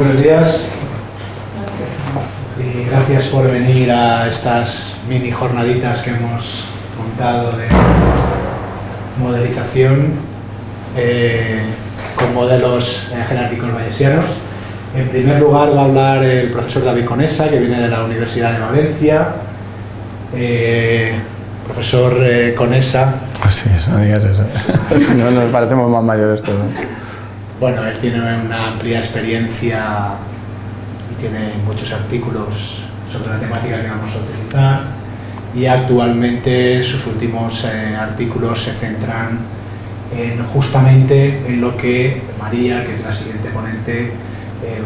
Buenos días y gracias por venir a estas mini jornaditas que hemos montado de modelización eh, con modelos eh, jerárquicos bayesianos. En primer lugar va a hablar el profesor David Conesa, que viene de la Universidad de Valencia. Eh, profesor Conesa. Así es, no digas eso. si no, nos parecemos más mayores todos. Bueno, él tiene una amplia experiencia y tiene muchos artículos sobre la temática que vamos a utilizar y actualmente sus últimos artículos se centran justamente en lo que María, que es la siguiente ponente, eh,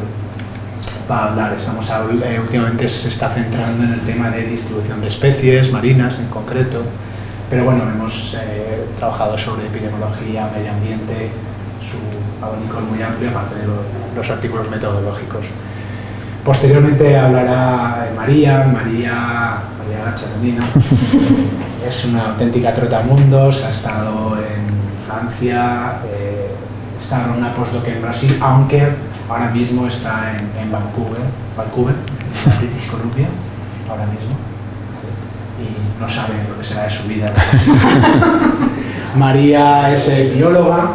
va a hablar. Estamos, eh, últimamente se está centrando en el tema de distribución de especies marinas en concreto, pero bueno, hemos eh, trabajado sobre epidemiología, medio ambiente, su abanico es muy amplio, aparte de los artículos metodológicos. Posteriormente hablará María, María, María Gacha es una auténtica trotamundos, ha estado en Francia, eh, está en una postdoc en Brasil, aunque ahora mismo está en, Vancouver, Vancouver, en British Columbia, ahora mismo, y no sabe lo que será de su vida. María es bióloga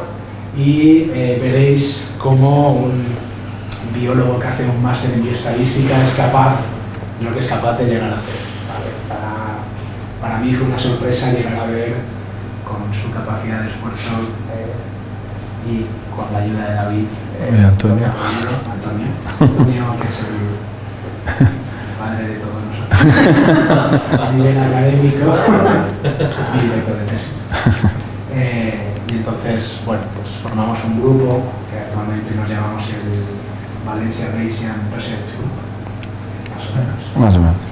y eh, veréis cómo un biólogo que hace un máster en bioestadística es capaz de lo que es capaz de llegar a hacer. Para, para mí fue una sorpresa llegar a ver con su capacidad de esfuerzo eh, y con la ayuda de David. Eh, Antonio. Antonio. Antonio, que es el padre de todos nosotros, a nivel académico, mi director de tesis. Eh, y entonces, bueno, pues formamos un grupo que actualmente nos llamamos el Valencia Bayesian Research Group, más o menos. Más o menos.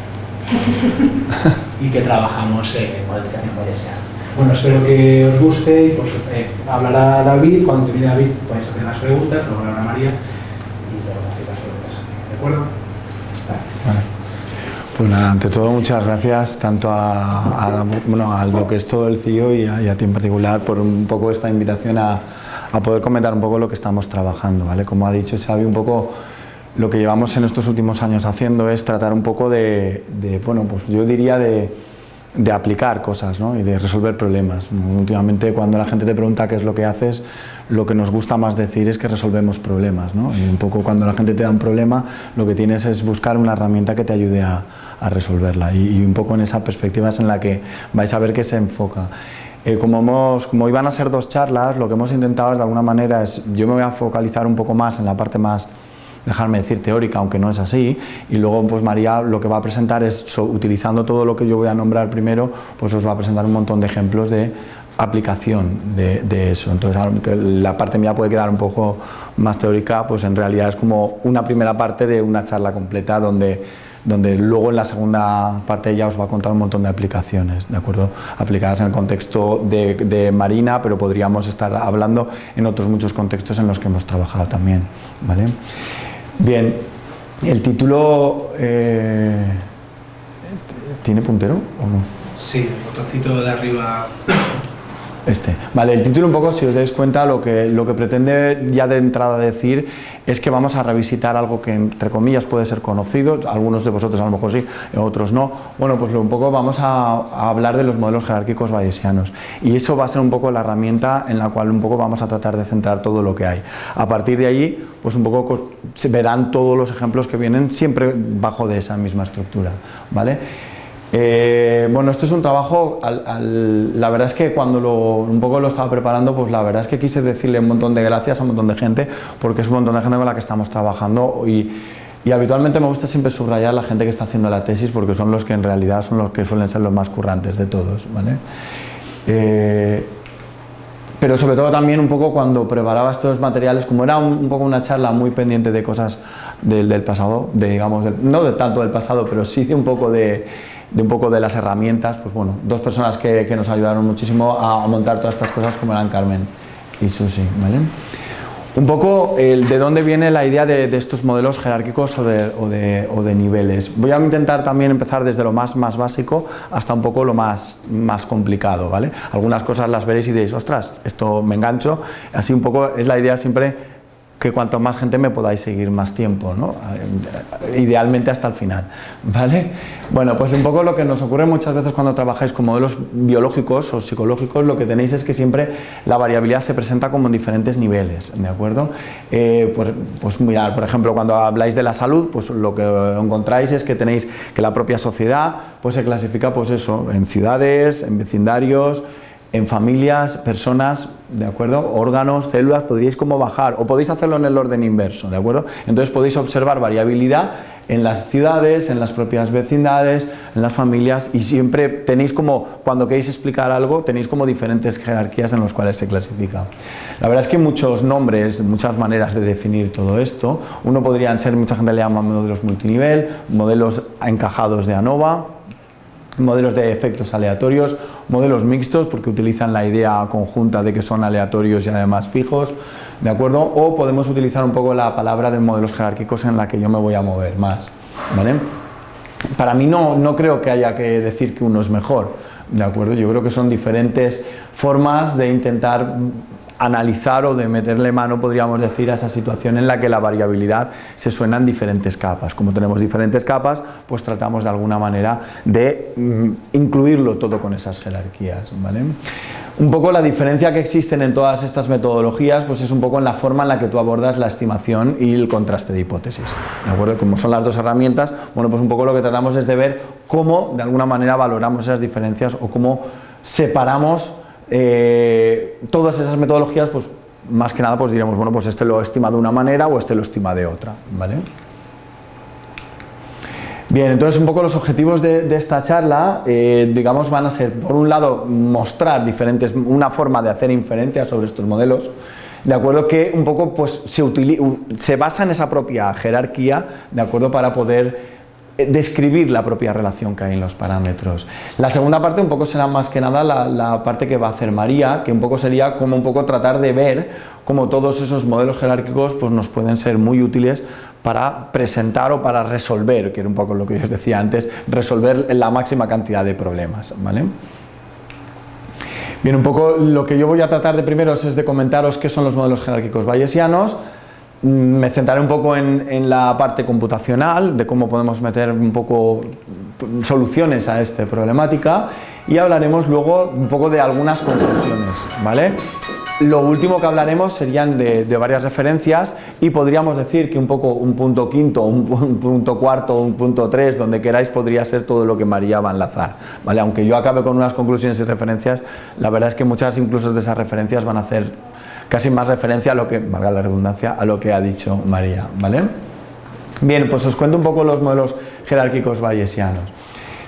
y que trabajamos en modelización bayesiana. Bueno, espero que os guste y pues, eh, hablará David, cuando termine David podéis hacer las preguntas, luego hablará María y luego hacer las preguntas. ¿De acuerdo? Pues ante todo muchas gracias tanto a, bueno, a lo que es todo el CIO y a, ti en particular por un poco esta invitación a, a, poder comentar un poco lo que estamos trabajando, ¿vale? Como ha dicho Xavi, un poco lo que llevamos en estos últimos años haciendo es tratar un poco de, de bueno, pues yo diría de de aplicar cosas ¿no? y de resolver problemas. Últimamente cuando la gente te pregunta qué es lo que haces, lo que nos gusta más decir es que resolvemos problemas. ¿no? Y un poco cuando la gente te da un problema, lo que tienes es buscar una herramienta que te ayude a, a resolverla. Y, un poco en esa perspectiva es en la que vais a ver que se enfoca. Eh, como, hemos, como iban a ser dos charlas, lo que hemos intentado de alguna manera es, yo me voy a focalizar un poco más en la parte más dejarme decir teórica, aunque no es así, y luego pues María lo que va a presentar es, utilizando todo lo que yo voy a nombrar primero, pues os va a presentar un montón de ejemplos de aplicación de, eso. Entonces, la parte mía puede quedar un poco más teórica, pues en realidad es como una primera parte de una charla completa donde donde luego en la segunda parte ya os va a contar un montón de aplicaciones, ¿de acuerdo? Aplicadas en el contexto de, Marina, pero podríamos estar hablando en otros muchos contextos en los que hemos trabajado también, ¿vale? Bien, el título eh, ¿tiene puntero o no? Sí, el botoncito de arriba este. Vale, el título un poco, si os dais cuenta, lo que, lo que pretende ya de entrada decir es que vamos a revisitar algo que entre comillas puede ser conocido, algunos de vosotros a lo mejor sí, otros no. Bueno, pues un poco vamos a, hablar de los modelos jerárquicos bayesianos y eso va a ser un poco la herramienta en la cual un poco vamos a tratar de centrar todo lo que hay. A partir de allí, pues un poco verán todos los ejemplos que vienen siempre bajo de esa misma estructura, ¿vale? Eh, bueno, esto es un trabajo, la verdad es que cuando un poco lo estaba preparando, pues la verdad es que quise decirle un montón de gracias a un montón de gente, porque es un montón de gente con la que estamos trabajando y, habitualmente me gusta siempre subrayar la gente que está haciendo la tesis, porque son los que en realidad son los que suelen ser los más currantes de todos, ¿vale? Eh, pero sobre todo también un poco cuando preparaba estos materiales, como era un, poco una charla muy pendiente de cosas del, pasado, de, digamos, no de tanto del pasado, pero sí de un poco de de un poco de las herramientas, pues bueno, dos personas que, que nos ayudaron muchísimo a, montar todas estas cosas como eran Carmen y Susi, ¿vale? Un poco el, de dónde viene la idea de, estos modelos jerárquicos o de, o, de, o de, niveles. Voy a intentar también empezar desde lo más, más básico hasta un poco lo más, más complicado, ¿vale? Algunas cosas las veréis y diréis, ostras, esto me engancho, así un poco es la idea siempre que cuanto más gente me podáis seguir más tiempo, ¿no? idealmente hasta el final, ¿vale? Bueno, pues un poco lo que nos ocurre muchas veces cuando trabajáis con modelos biológicos o psicológicos, lo que tenéis es que siempre la variabilidad se presenta como en diferentes niveles, ¿de acuerdo? Eh, pues, pues mirar, por ejemplo, cuando habláis de la salud, pues lo que encontráis es que tenéis que la propia sociedad pues se clasifica pues eso, en ciudades, en vecindarios, en familias, personas, ¿de acuerdo? Órganos, células, podríais como bajar, o podéis hacerlo en el orden inverso, ¿de acuerdo? Entonces podéis observar variabilidad en las ciudades, en las propias vecindades, en las familias, y siempre tenéis como, cuando queréis explicar algo, tenéis como diferentes jerarquías en las cuales se clasifica. La verdad es que hay muchos nombres, muchas maneras de definir todo esto. Uno podrían ser, mucha gente le llama modelos multinivel, modelos encajados de ANOVA, modelos de efectos aleatorios, modelos mixtos porque utilizan la idea conjunta de que son aleatorios y además fijos, ¿de acuerdo? O podemos utilizar un poco la palabra de modelos jerárquicos en la que yo me voy a mover más, ¿vale? Para mí no, no creo que haya que decir que uno es mejor, ¿de acuerdo? Yo creo que son diferentes formas de intentar analizar o de meterle mano, podríamos decir, a esa situación en la que la variabilidad se suena en diferentes capas. Como tenemos diferentes capas, pues tratamos de alguna manera de mm, incluirlo todo con esas jerarquías. ¿vale? Un poco la diferencia que existen en todas estas metodologías pues es un poco en la forma en la que tú abordas la estimación y el contraste de hipótesis. ¿De acuerdo? Como son las dos herramientas, bueno, pues un poco lo que tratamos es de ver cómo de alguna manera valoramos esas diferencias o cómo separamos eh, todas esas metodologías, pues más que nada pues diríamos, bueno, pues este lo estima de una manera o este lo estima de otra, ¿vale? Bien, entonces un poco los objetivos de, esta charla, eh, digamos, van a ser, por un lado, mostrar diferentes, una forma de hacer inferencias sobre estos modelos, de acuerdo que un poco pues se, se basa en esa propia jerarquía, de acuerdo, para poder describir la propia relación que hay en los parámetros. La segunda parte un poco será más que nada la, parte que va a hacer María, que un poco sería como un poco tratar de ver cómo todos esos modelos jerárquicos pues nos pueden ser muy útiles para presentar o para resolver, que era un poco lo que yo os decía antes, resolver la máxima cantidad de problemas. ¿vale? Bien, un poco lo que yo voy a tratar de primero es de comentaros qué son los modelos jerárquicos bayesianos, me centraré un poco en, la parte computacional, de cómo podemos meter un poco soluciones a esta problemática y hablaremos luego un poco de algunas conclusiones, ¿vale? Lo último que hablaremos serían de, varias referencias y podríamos decir que un poco un punto quinto, un, un, punto cuarto, un punto tres, donde queráis podría ser todo lo que María va a enlazar, ¿vale? Aunque yo acabe con unas conclusiones y referencias, la verdad es que muchas incluso de esas referencias van a hacer casi más referencia a lo que, valga la redundancia, a lo que ha dicho María, ¿vale? Bien, pues os cuento un poco los modelos jerárquicos bayesianos.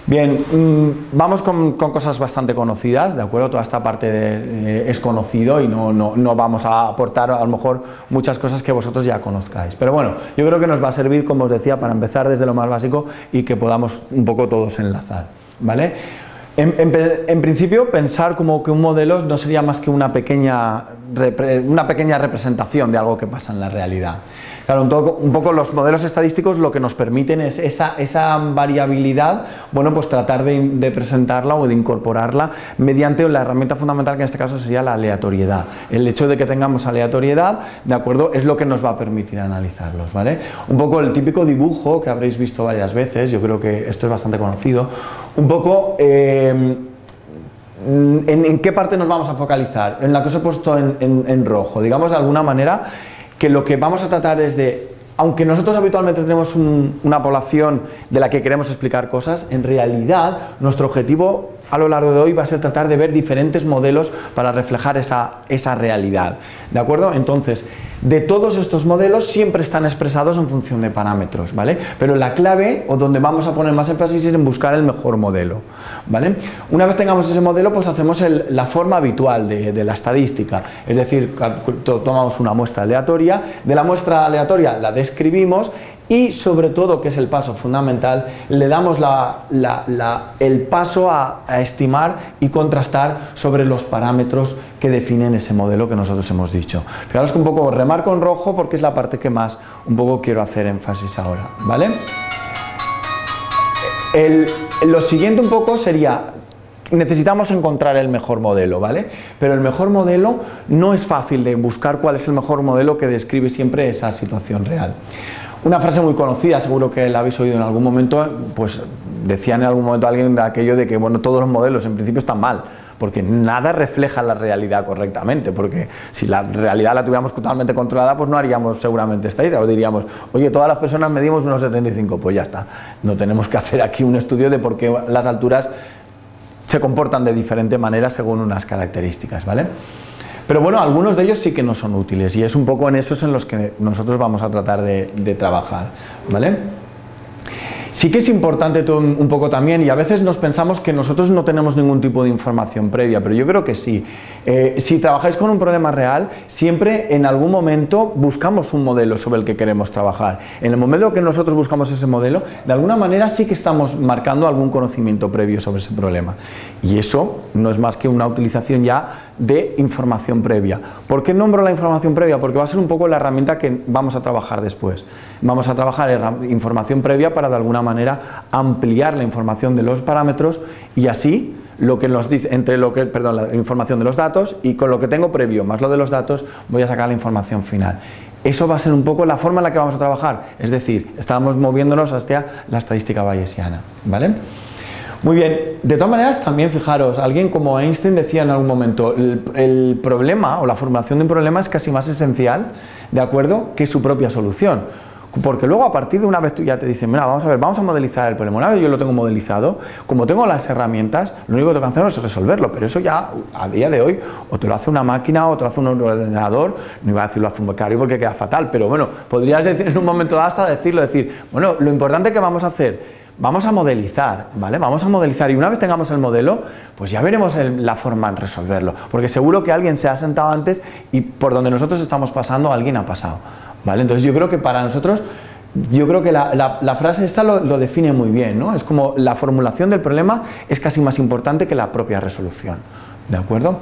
Bien, mm, vamos con, cosas bastante conocidas, ¿de acuerdo? Toda esta parte eh, es conocido y no, no, no, vamos a aportar a lo mejor muchas cosas que vosotros ya conozcáis. Pero bueno, yo creo que nos va a servir, como os decía, para empezar desde lo más básico y que podamos un poco todos enlazar, ¿vale? En, principio, pensar como que un modelo no sería más que una pequeña, una pequeña representación de algo que pasa en la realidad. Claro, un, poco los modelos estadísticos lo que nos permiten es esa, esa variabilidad, bueno, pues tratar de, presentarla o de incorporarla mediante la herramienta fundamental que en este caso sería la aleatoriedad. El hecho de que tengamos aleatoriedad, ¿de acuerdo? Es lo que nos va a permitir analizarlos, ¿vale? Un poco el típico dibujo que habréis visto varias veces, yo creo que esto es bastante conocido, un poco... Eh, ¿En, qué parte nos vamos a focalizar? En la que os he puesto en, en, rojo. Digamos, de alguna manera, que lo que vamos a tratar es de, aunque nosotros habitualmente tenemos una población de la que queremos explicar cosas, en realidad nuestro objetivo a lo largo de hoy va a ser tratar de ver diferentes modelos para reflejar esa, esa realidad. ¿De acuerdo? Entonces, de todos estos modelos siempre están expresados en función de parámetros, ¿vale? Pero la clave, o donde vamos a poner más énfasis, es en buscar el mejor modelo, ¿vale? Una vez tengamos ese modelo, pues hacemos la forma habitual de, de, la estadística, es decir, tomamos una muestra aleatoria, de la muestra aleatoria la describimos y sobre todo, que es el paso fundamental, le damos el paso a, estimar y contrastar sobre los parámetros que definen ese modelo que nosotros hemos dicho. Fijaros que un poco remarco en rojo porque es la parte que más un poco quiero hacer énfasis ahora, ¿vale? lo siguiente un poco sería necesitamos encontrar el mejor modelo, ¿vale? Pero el mejor modelo no es fácil de buscar cuál es el mejor modelo que describe siempre esa situación real. Una frase muy conocida, seguro que la habéis oído en algún momento, pues decía en algún momento alguien aquello de que bueno, todos los modelos en principio están mal, porque nada refleja la realidad correctamente, porque si la realidad la tuviéramos totalmente controlada, pues no haríamos seguramente estadística, o diríamos, oye, todas las personas medimos unos 75, pues ya está, no tenemos que hacer aquí un estudio de por qué las alturas se comportan de diferente manera según unas características, ¿vale? Pero bueno, algunos de ellos sí que no son útiles y es un poco en esos en los que nosotros vamos a tratar de trabajar, ¿vale? Sí que es importante un poco también, y a veces nos pensamos que nosotros no tenemos ningún tipo de información previa, pero yo creo que sí. Eh, si trabajáis con un problema real, siempre en algún momento buscamos un modelo sobre el que queremos trabajar. En el momento que nosotros buscamos ese modelo, de alguna manera sí que estamos marcando algún conocimiento previo sobre ese problema. Y eso no es más que una utilización ya de información previa. ¿Por qué nombro la información previa? Porque va a ser un poco la herramienta que vamos a trabajar después. Vamos a trabajar información previa para de alguna manera ampliar la información de los parámetros y así lo que nos dice, entre lo que, perdón, la información de los datos y con lo que tengo previo más lo de los datos voy a sacar la información final. Eso va a ser un poco la forma en la que vamos a trabajar, es decir, estamos moviéndonos hacia la estadística bayesiana, ¿vale? Muy bien, de todas maneras también fijaros, alguien como Einstein decía en algún momento, el, problema o la formulación de un problema es casi más esencial, ¿de acuerdo?, que su propia solución. Porque luego a partir de una vez tú ya te dicen, mira, vamos a ver, vamos a modelizar el problema. Una yo lo tengo modelizado, como tengo las herramientas, lo único que tengo que es resolverlo, pero eso ya a día de hoy o te lo hace una máquina o te lo hace un ordenador, no iba a decir lo hace un becario porque queda fatal, pero bueno, podrías decir en un momento dado hasta decirlo, decir, bueno, lo importante que vamos a hacer vamos a modelizar, ¿vale? Vamos a modelizar y una vez tengamos el modelo, pues ya veremos la forma de resolverlo, porque seguro que alguien se ha sentado antes y por donde nosotros estamos pasando, alguien ha pasado, ¿vale? Entonces yo creo que para nosotros, yo creo que la, frase esta lo, define muy bien, ¿no? Es como la formulación del problema es casi más importante que la propia resolución, ¿de acuerdo?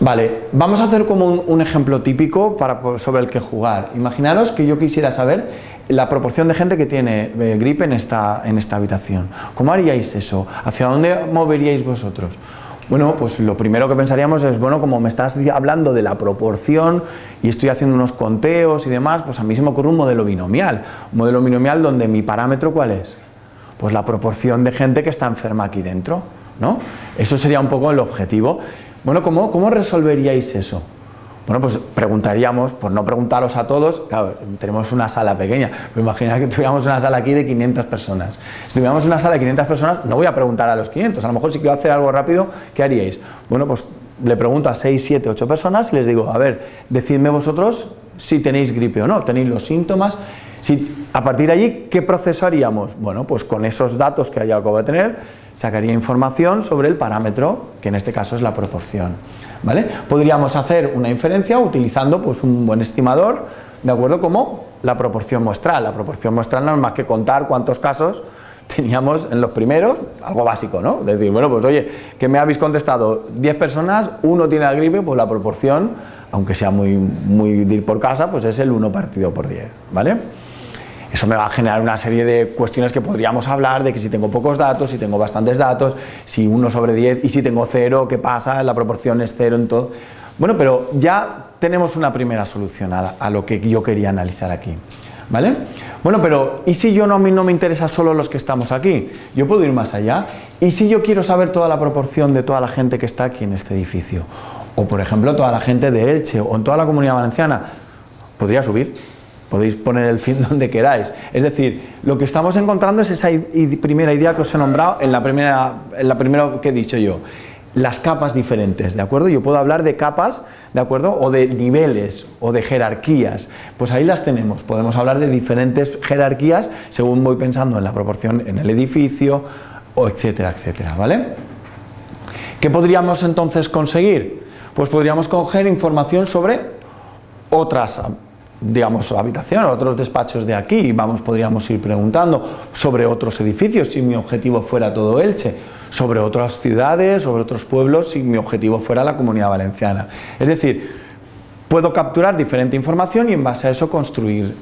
Vale, vamos a hacer como un, un ejemplo típico para, sobre el que jugar. Imaginaros que yo quisiera saber la proporción de gente que tiene eh, gripe en esta, en esta habitación. ¿Cómo haríais eso? ¿Hacia dónde moveríais vosotros? Bueno, pues lo primero que pensaríamos es, bueno, como me estás hablando de la proporción y estoy haciendo unos conteos y demás, pues a mí se me ocurre un modelo binomial. Un modelo binomial donde mi parámetro, ¿cuál es? Pues la proporción de gente que está enferma aquí dentro, ¿no? Eso sería un poco el objetivo. Bueno, ¿cómo, cómo resolveríais eso? Bueno, pues preguntaríamos, por no preguntaros a todos, claro, tenemos una sala pequeña, pero imaginad que tuviéramos una sala aquí de 500 personas. Si tuviéramos una sala de 500 personas, no voy a preguntar a los 500, a lo mejor si quiero hacer algo rápido, ¿qué haríais? Bueno, pues le pregunto a 6, 7, 8 personas y les digo, a ver, decidme vosotros si tenéis gripe o no, tenéis los síntomas, si, a partir de allí, ¿qué proceso haríamos? Bueno, pues con esos datos que haya algo de tener, sacaría información sobre el parámetro, que en este caso es la proporción. ¿Vale? Podríamos hacer una inferencia utilizando pues, un buen estimador, ¿de acuerdo? Como la proporción muestral. La proporción muestral no es más que contar cuántos casos teníamos en los primeros, algo básico, ¿no? Decir, bueno, pues oye, que me habéis contestado 10 personas, uno tiene la gripe, pues la proporción, aunque sea muy, muy por casa, pues es el 1 partido por 10, ¿vale? Eso me va a generar una serie de cuestiones que podríamos hablar de que si tengo pocos datos, si tengo bastantes datos, si 1 sobre 10 y si tengo 0, ¿qué pasa? La proporción es 0 en todo. Bueno, pero ya tenemos una primera solución a, lo que yo quería analizar aquí. ¿Vale? Bueno, pero ¿y si yo no, no me interesa solo los que estamos aquí? Yo puedo ir más allá. ¿Y si yo quiero saber toda la proporción de toda la gente que está aquí en este edificio? O por ejemplo, toda la gente de Elche o en toda la comunidad valenciana. Podría subir podéis poner el fin donde queráis. Es decir, lo que estamos encontrando es esa primera idea que os he nombrado en la primera, en la primera que he dicho yo. Las capas diferentes, ¿de acuerdo? Yo puedo hablar de capas, ¿de acuerdo? O de niveles, o de jerarquías. Pues ahí las tenemos. Podemos hablar de diferentes jerarquías según voy pensando en la proporción en el edificio, o etcétera, etcétera, ¿vale? ¿Qué podríamos entonces conseguir? Pues podríamos coger información sobre otras digamos, habitación, otros despachos de aquí, vamos, podríamos ir preguntando sobre otros edificios, si mi objetivo fuera todo Elche, sobre otras ciudades, sobre otros pueblos, si mi objetivo fuera la Comunidad Valenciana. Es decir, puedo capturar diferente información y en base a eso construir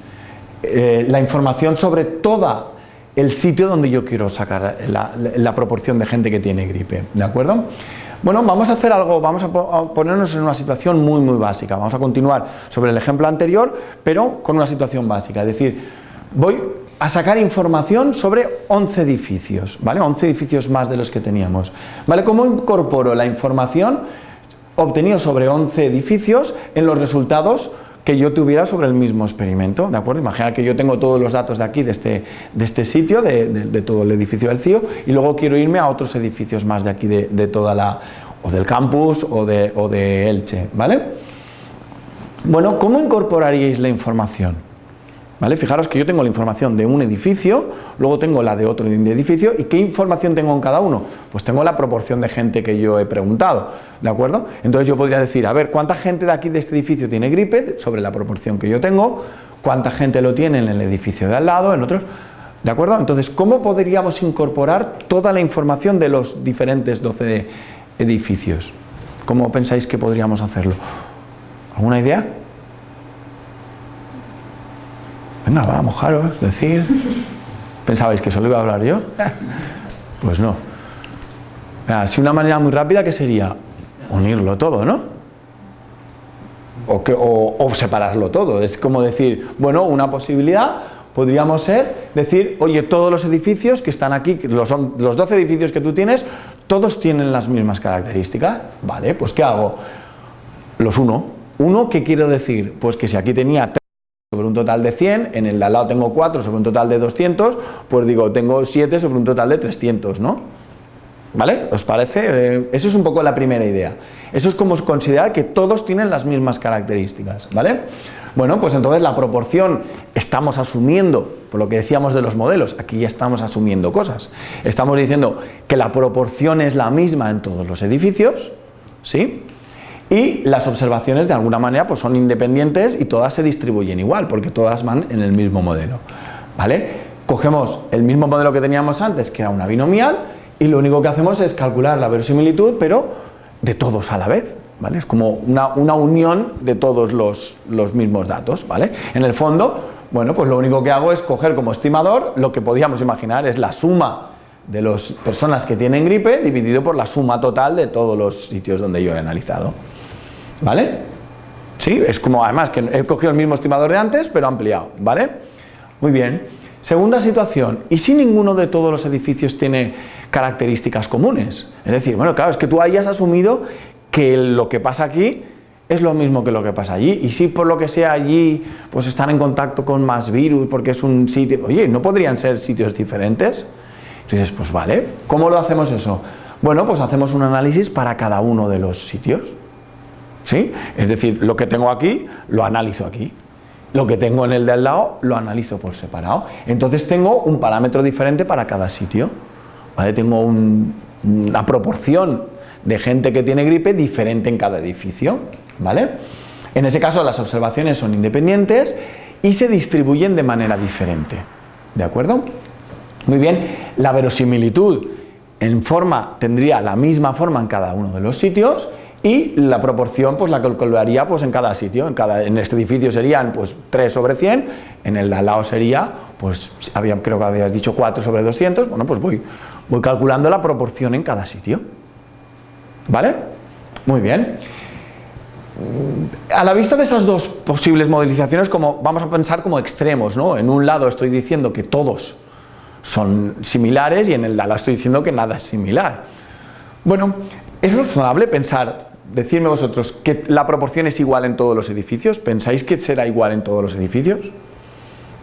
eh, la información sobre toda el sitio donde yo quiero sacar la, proporción de gente que tiene gripe, ¿de acuerdo? Bueno, vamos a hacer algo, vamos a ponernos en una situación muy muy básica, vamos a continuar sobre el ejemplo anterior, pero con una situación básica, es decir, voy a sacar información sobre 11 edificios, ¿vale? 11 edificios más de los que teníamos, ¿vale? ¿Cómo incorporo la información obtenida sobre 11 edificios en los resultados que yo tuviera sobre el mismo experimento, ¿de acuerdo? Imagina que yo tengo todos los datos de aquí, de este, de este sitio, de, todo el edificio del CIO, y luego quiero irme a otros edificios más de aquí, de, toda la, o del campus o de Elche, ¿vale? Bueno, ¿cómo incorporaríais la información? ¿Vale? Fijaros que yo tengo la información de un edificio, luego tengo la de otro edificio, ¿y qué información tengo en cada uno? Pues tengo la proporción de gente que yo he preguntado, ¿de acuerdo? Entonces yo podría decir, a ver, ¿cuánta gente de aquí de este edificio tiene gripe? Sobre la proporción que yo tengo, ¿cuánta gente lo tiene en el edificio de al lado, en otros? ¿De acuerdo? Entonces, ¿cómo podríamos incorporar toda la información de los diferentes 12 edificios? ¿Cómo pensáis que podríamos hacerlo? ¿Alguna idea? Venga, va, mojaros, decir. ¿Pensabais que solo iba a hablar yo? Pues no. Si una manera muy rápida, ¿qué sería? Unirlo todo, ¿no? O, que, o, separarlo todo. Es como decir, bueno, una posibilidad podríamos ser decir, oye, todos los edificios que están aquí, los, los 12 edificios que tú tienes, todos tienen las mismas características. Vale, pues ¿qué hago? Los uno. Uno, ¿qué quiero decir? Pues que si aquí tenía sobre un total de 100, en el de al lado tengo 4 sobre un total de 200, pues digo, tengo 7 sobre un total de 300, ¿no? ¿Vale? ¿Os parece? Eh, eso es un poco la primera idea. Eso es como considerar que todos tienen las mismas características, ¿vale? Bueno, pues entonces la proporción estamos asumiendo, por lo que decíamos de los modelos, aquí ya estamos asumiendo cosas. Estamos diciendo que la proporción es la misma en todos los edificios, ¿sí? Y las observaciones de alguna manera pues son independientes y todas se distribuyen igual porque todas van en el mismo modelo ¿vale? cogemos el mismo modelo que teníamos antes que era una binomial y lo único que hacemos es calcular la verosimilitud pero de todos a la vez ¿vale? es como una, unión de todos los, los, mismos datos ¿vale? en el fondo bueno pues lo único que hago es coger como estimador lo que podíamos imaginar es la suma de las personas que tienen gripe dividido por la suma total de todos los sitios donde yo he analizado ¿Vale? Sí, es como además que he cogido el mismo estimador de antes, pero ampliado, ¿vale? Muy bien. Segunda situación, ¿y si ninguno de todos los edificios tiene características comunes? Es decir, bueno, claro, es que tú hayas asumido que lo que pasa aquí es lo mismo que lo que pasa allí, y si por lo que sea allí, pues están en contacto con más virus, porque es un sitio, oye, ¿no podrían ser sitios diferentes? Entonces, pues vale, ¿cómo lo hacemos eso? Bueno, pues hacemos un análisis para cada uno de los sitios. ¿Sí? Es decir, lo que tengo aquí, lo analizo aquí. Lo que tengo en el de al lado, lo analizo por separado. Entonces tengo un parámetro diferente para cada sitio. ¿Vale? Tengo una proporción de gente que tiene gripe diferente en cada edificio. ¿Vale? En ese caso las observaciones son independientes y se distribuyen de manera diferente. ¿De acuerdo? Muy bien, la verosimilitud en forma tendría la misma forma en cada uno de los sitios y la proporción pues la calcularía pues en cada sitio, en, cada, en este edificio serían pues 3 sobre 100, en el de al lado sería, pues había, creo que habías dicho 4 sobre 200, bueno pues voy, voy calculando la proporción en cada sitio, ¿vale? Muy bien. A la vista de esas dos posibles modelizaciones, como, vamos a pensar como extremos, ¿no? En un lado estoy diciendo que todos son similares y en el de al lado estoy diciendo que nada es similar. Bueno, ¿es razonable pensar Decidme vosotros, ¿que la proporción es igual en todos los edificios? ¿Pensáis que será igual en todos los edificios?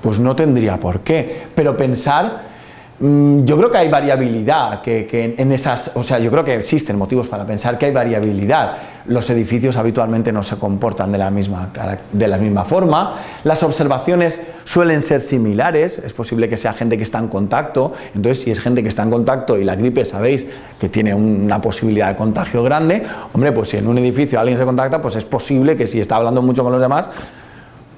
Pues no tendría por qué, pero pensar yo creo que hay variabilidad, que, en esas, o sea, yo creo que existen motivos para pensar que hay variabilidad. Los edificios habitualmente no se comportan de la misma, de la misma forma, las observaciones suelen ser similares, es posible que sea gente que está en contacto, entonces si es gente que está en contacto y la gripe sabéis que tiene una posibilidad de contagio grande, hombre, pues si en un edificio alguien se contacta, pues es posible que si está hablando mucho con los demás,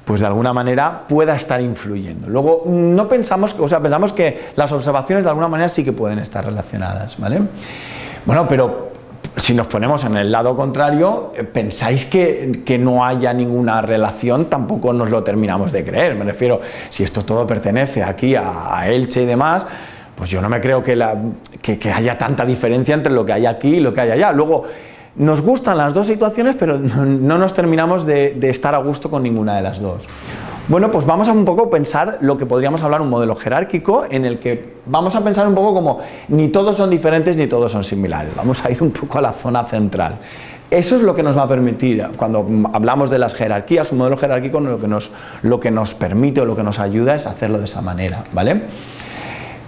pues de alguna manera pueda estar influyendo. Luego, no pensamos, o sea, pensamos que las observaciones de alguna manera sí que pueden estar relacionadas, ¿vale? Bueno, pero si nos ponemos en el lado contrario, eh, pensáis que, que, no haya ninguna relación, tampoco nos lo terminamos de creer. Me refiero, si esto todo pertenece aquí a, Elche y demás, pues yo no me creo que, que, que, haya tanta diferencia entre lo que hay aquí y lo que hay allá. Luego, nos gustan las dos situaciones, pero no, no nos terminamos de, de estar a gusto con ninguna de las dos. Bueno, pues vamos a un poco pensar lo que podríamos hablar un modelo jerárquico en el que vamos a pensar un poco como ni todos son diferentes ni todos son similares. Vamos a ir un poco a la zona central. Eso es lo que nos va a permitir, cuando hablamos de las jerarquías, un modelo jerárquico lo que nos, lo que nos permite o lo que nos ayuda es hacerlo de esa manera, ¿vale?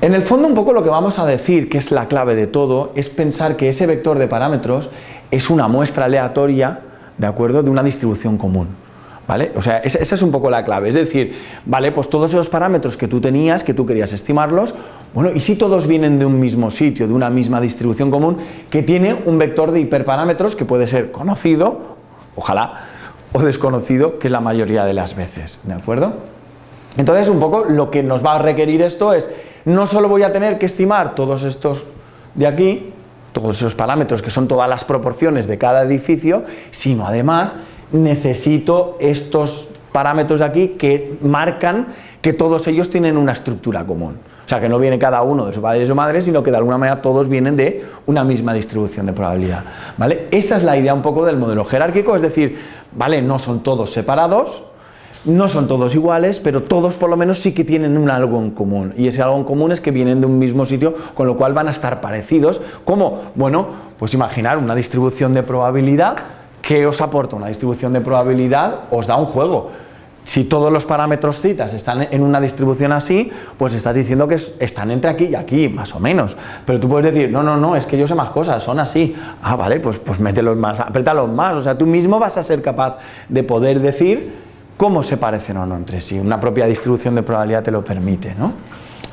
En el fondo un poco lo que vamos a decir, que es la clave de todo, es pensar que ese vector de parámetros es una muestra aleatoria, ¿de acuerdo?, de una distribución común. ¿Vale? O sea, esa, es un poco la clave, es decir, vale, pues todos esos parámetros que tú tenías, que tú querías estimarlos, bueno, y si todos vienen de un mismo sitio, de una misma distribución común, que tiene un vector de hiperparámetros que puede ser conocido, ojalá, o desconocido, que es la mayoría de las veces, ¿de acuerdo? Entonces, un poco lo que nos va a requerir esto es, no solo voy a tener que estimar todos estos de aquí, todos esos parámetros que son todas las proporciones de cada edificio, sino además necesito estos parámetros de aquí que marcan que todos ellos tienen una estructura común. O sea, que no viene cada uno de su padre y su madre, sino que de alguna manera todos vienen de una misma distribución de probabilidad. ¿vale? Esa es la idea un poco del modelo jerárquico, es decir, ¿vale? no son todos separados, no son todos iguales, pero todos por lo menos sí que tienen un algo en común. Y ese algo en común es que vienen de un mismo sitio, con lo cual van a estar parecidos. como Bueno, pues imaginar una distribución de probabilidad ¿Qué os aporta una distribución de probabilidad? Os da un juego. Si todos los parámetros citas están en una distribución así, pues estás diciendo que están entre aquí y aquí, más o menos. Pero tú puedes decir, no, no, no, es que yo sé más cosas, son así. Ah, vale, pues, pues mételos más, apriétalos más. O sea, tú mismo vas a ser capaz de poder decir cómo se parecen o no entre sí. Una propia distribución de probabilidad te lo permite, ¿no?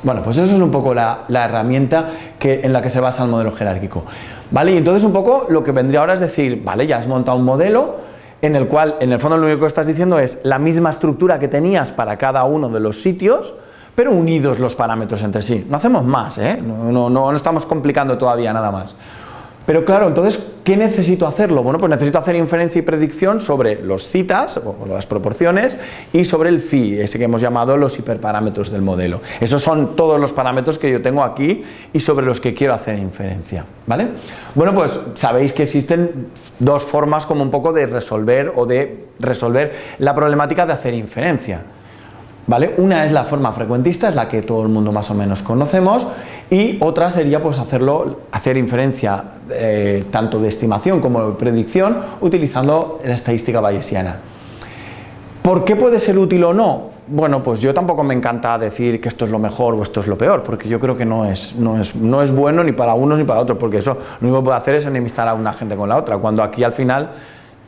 Bueno, pues eso es un poco la, herramienta que, en la que se basa el modelo jerárquico. ¿Vale? Y entonces un poco lo que vendría ahora es decir, vale, ya has montado un modelo en el cual, en el fondo lo único que estás diciendo es la misma estructura que tenías para cada uno de los sitios, pero unidos los parámetros entre sí. No hacemos más, ¿eh? no, no, no estamos complicando todavía nada más. Pero claro, entonces, ¿qué necesito hacerlo? Bueno, pues necesito hacer inferencia y predicción sobre los citas, o las proporciones, y sobre el phi, ese que hemos llamado los hiperparámetros del modelo. Esos son todos los parámetros que yo tengo aquí y sobre los que quiero hacer inferencia, ¿vale? Bueno, pues sabéis que existen dos formas como un poco de resolver o de resolver la problemática de hacer inferencia. ¿Vale? Una es la forma frecuentista, es la que todo el mundo más o menos conocemos, y otra sería pues hacerlo, hacer inferencia eh, tanto de estimación como de predicción utilizando la estadística bayesiana. ¿Por qué puede ser útil o no? Bueno, pues yo tampoco me encanta decir que esto es lo mejor o esto es lo peor, porque yo creo que no es, no es, no es bueno ni para uno ni para otro, porque eso lo único que puede hacer es enemistar a una gente con la otra, cuando aquí al final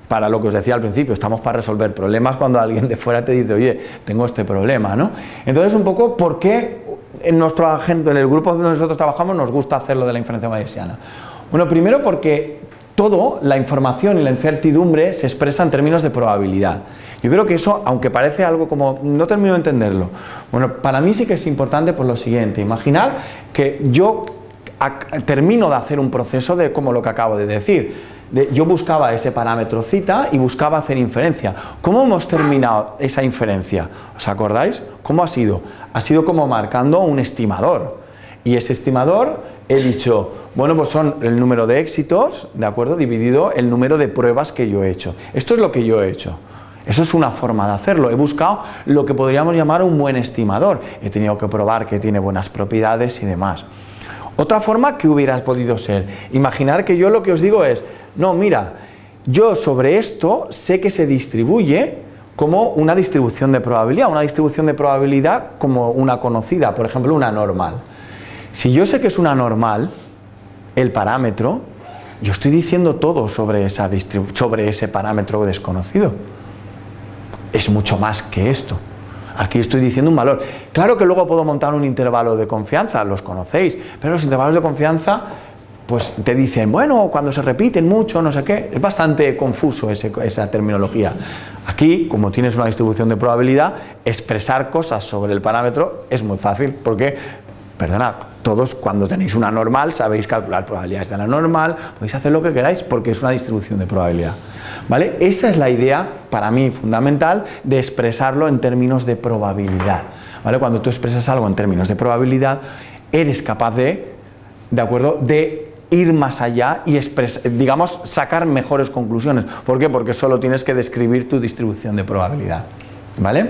para lo que os decía al principio, estamos para resolver problemas cuando alguien de fuera te dice, oye, tengo este problema, ¿no? Entonces, un poco, ¿por qué en nuestro agente, en el grupo donde nosotros trabajamos, nos gusta hacerlo de la inferencia bayesiana? Bueno, primero porque todo, la información y la incertidumbre se expresa en términos de probabilidad. Yo creo que eso, aunque parece algo como, no termino de entenderlo, bueno, para mí sí que es importante por lo siguiente, imaginar que yo termino de hacer un proceso de como lo que acabo de decir, yo buscaba ese parámetro cita y buscaba hacer inferencia. ¿Cómo hemos terminado esa inferencia? ¿Os acordáis? ¿Cómo ha sido? Ha sido como marcando un estimador. Y ese estimador he dicho, bueno, pues son el número de éxitos, ¿de acuerdo? Dividido el número de pruebas que yo he hecho. Esto es lo que yo he hecho. Eso es una forma de hacerlo. He buscado lo que podríamos llamar un buen estimador. He tenido que probar que tiene buenas propiedades y demás. Otra forma que hubiera podido ser, imaginar que yo lo que os digo es, no, mira, yo sobre esto sé que se distribuye como una distribución de probabilidad, una distribución de probabilidad como una conocida, por ejemplo, una normal. Si yo sé que es una normal, el parámetro, yo estoy diciendo todo sobre, esa sobre ese parámetro desconocido. Es mucho más que esto. Aquí estoy diciendo un valor. Claro que luego puedo montar un intervalo de confianza, los conocéis, pero los intervalos de confianza pues te dicen, bueno, cuando se repiten mucho, no sé qué, es bastante confuso esa terminología. Aquí, como tienes una distribución de probabilidad, expresar cosas sobre el parámetro es muy fácil, porque perdonad, todos cuando tenéis una normal sabéis calcular probabilidades de la normal, podéis hacer lo que queráis porque es una distribución de probabilidad. ¿Vale? Esta es la idea, para mí fundamental, de expresarlo en términos de probabilidad. ¿Vale? Cuando tú expresas algo en términos de probabilidad, eres capaz de, ¿de acuerdo?, de ir más allá y digamos, sacar mejores conclusiones. ¿Por qué? Porque solo tienes que describir tu distribución de probabilidad. ¿Vale?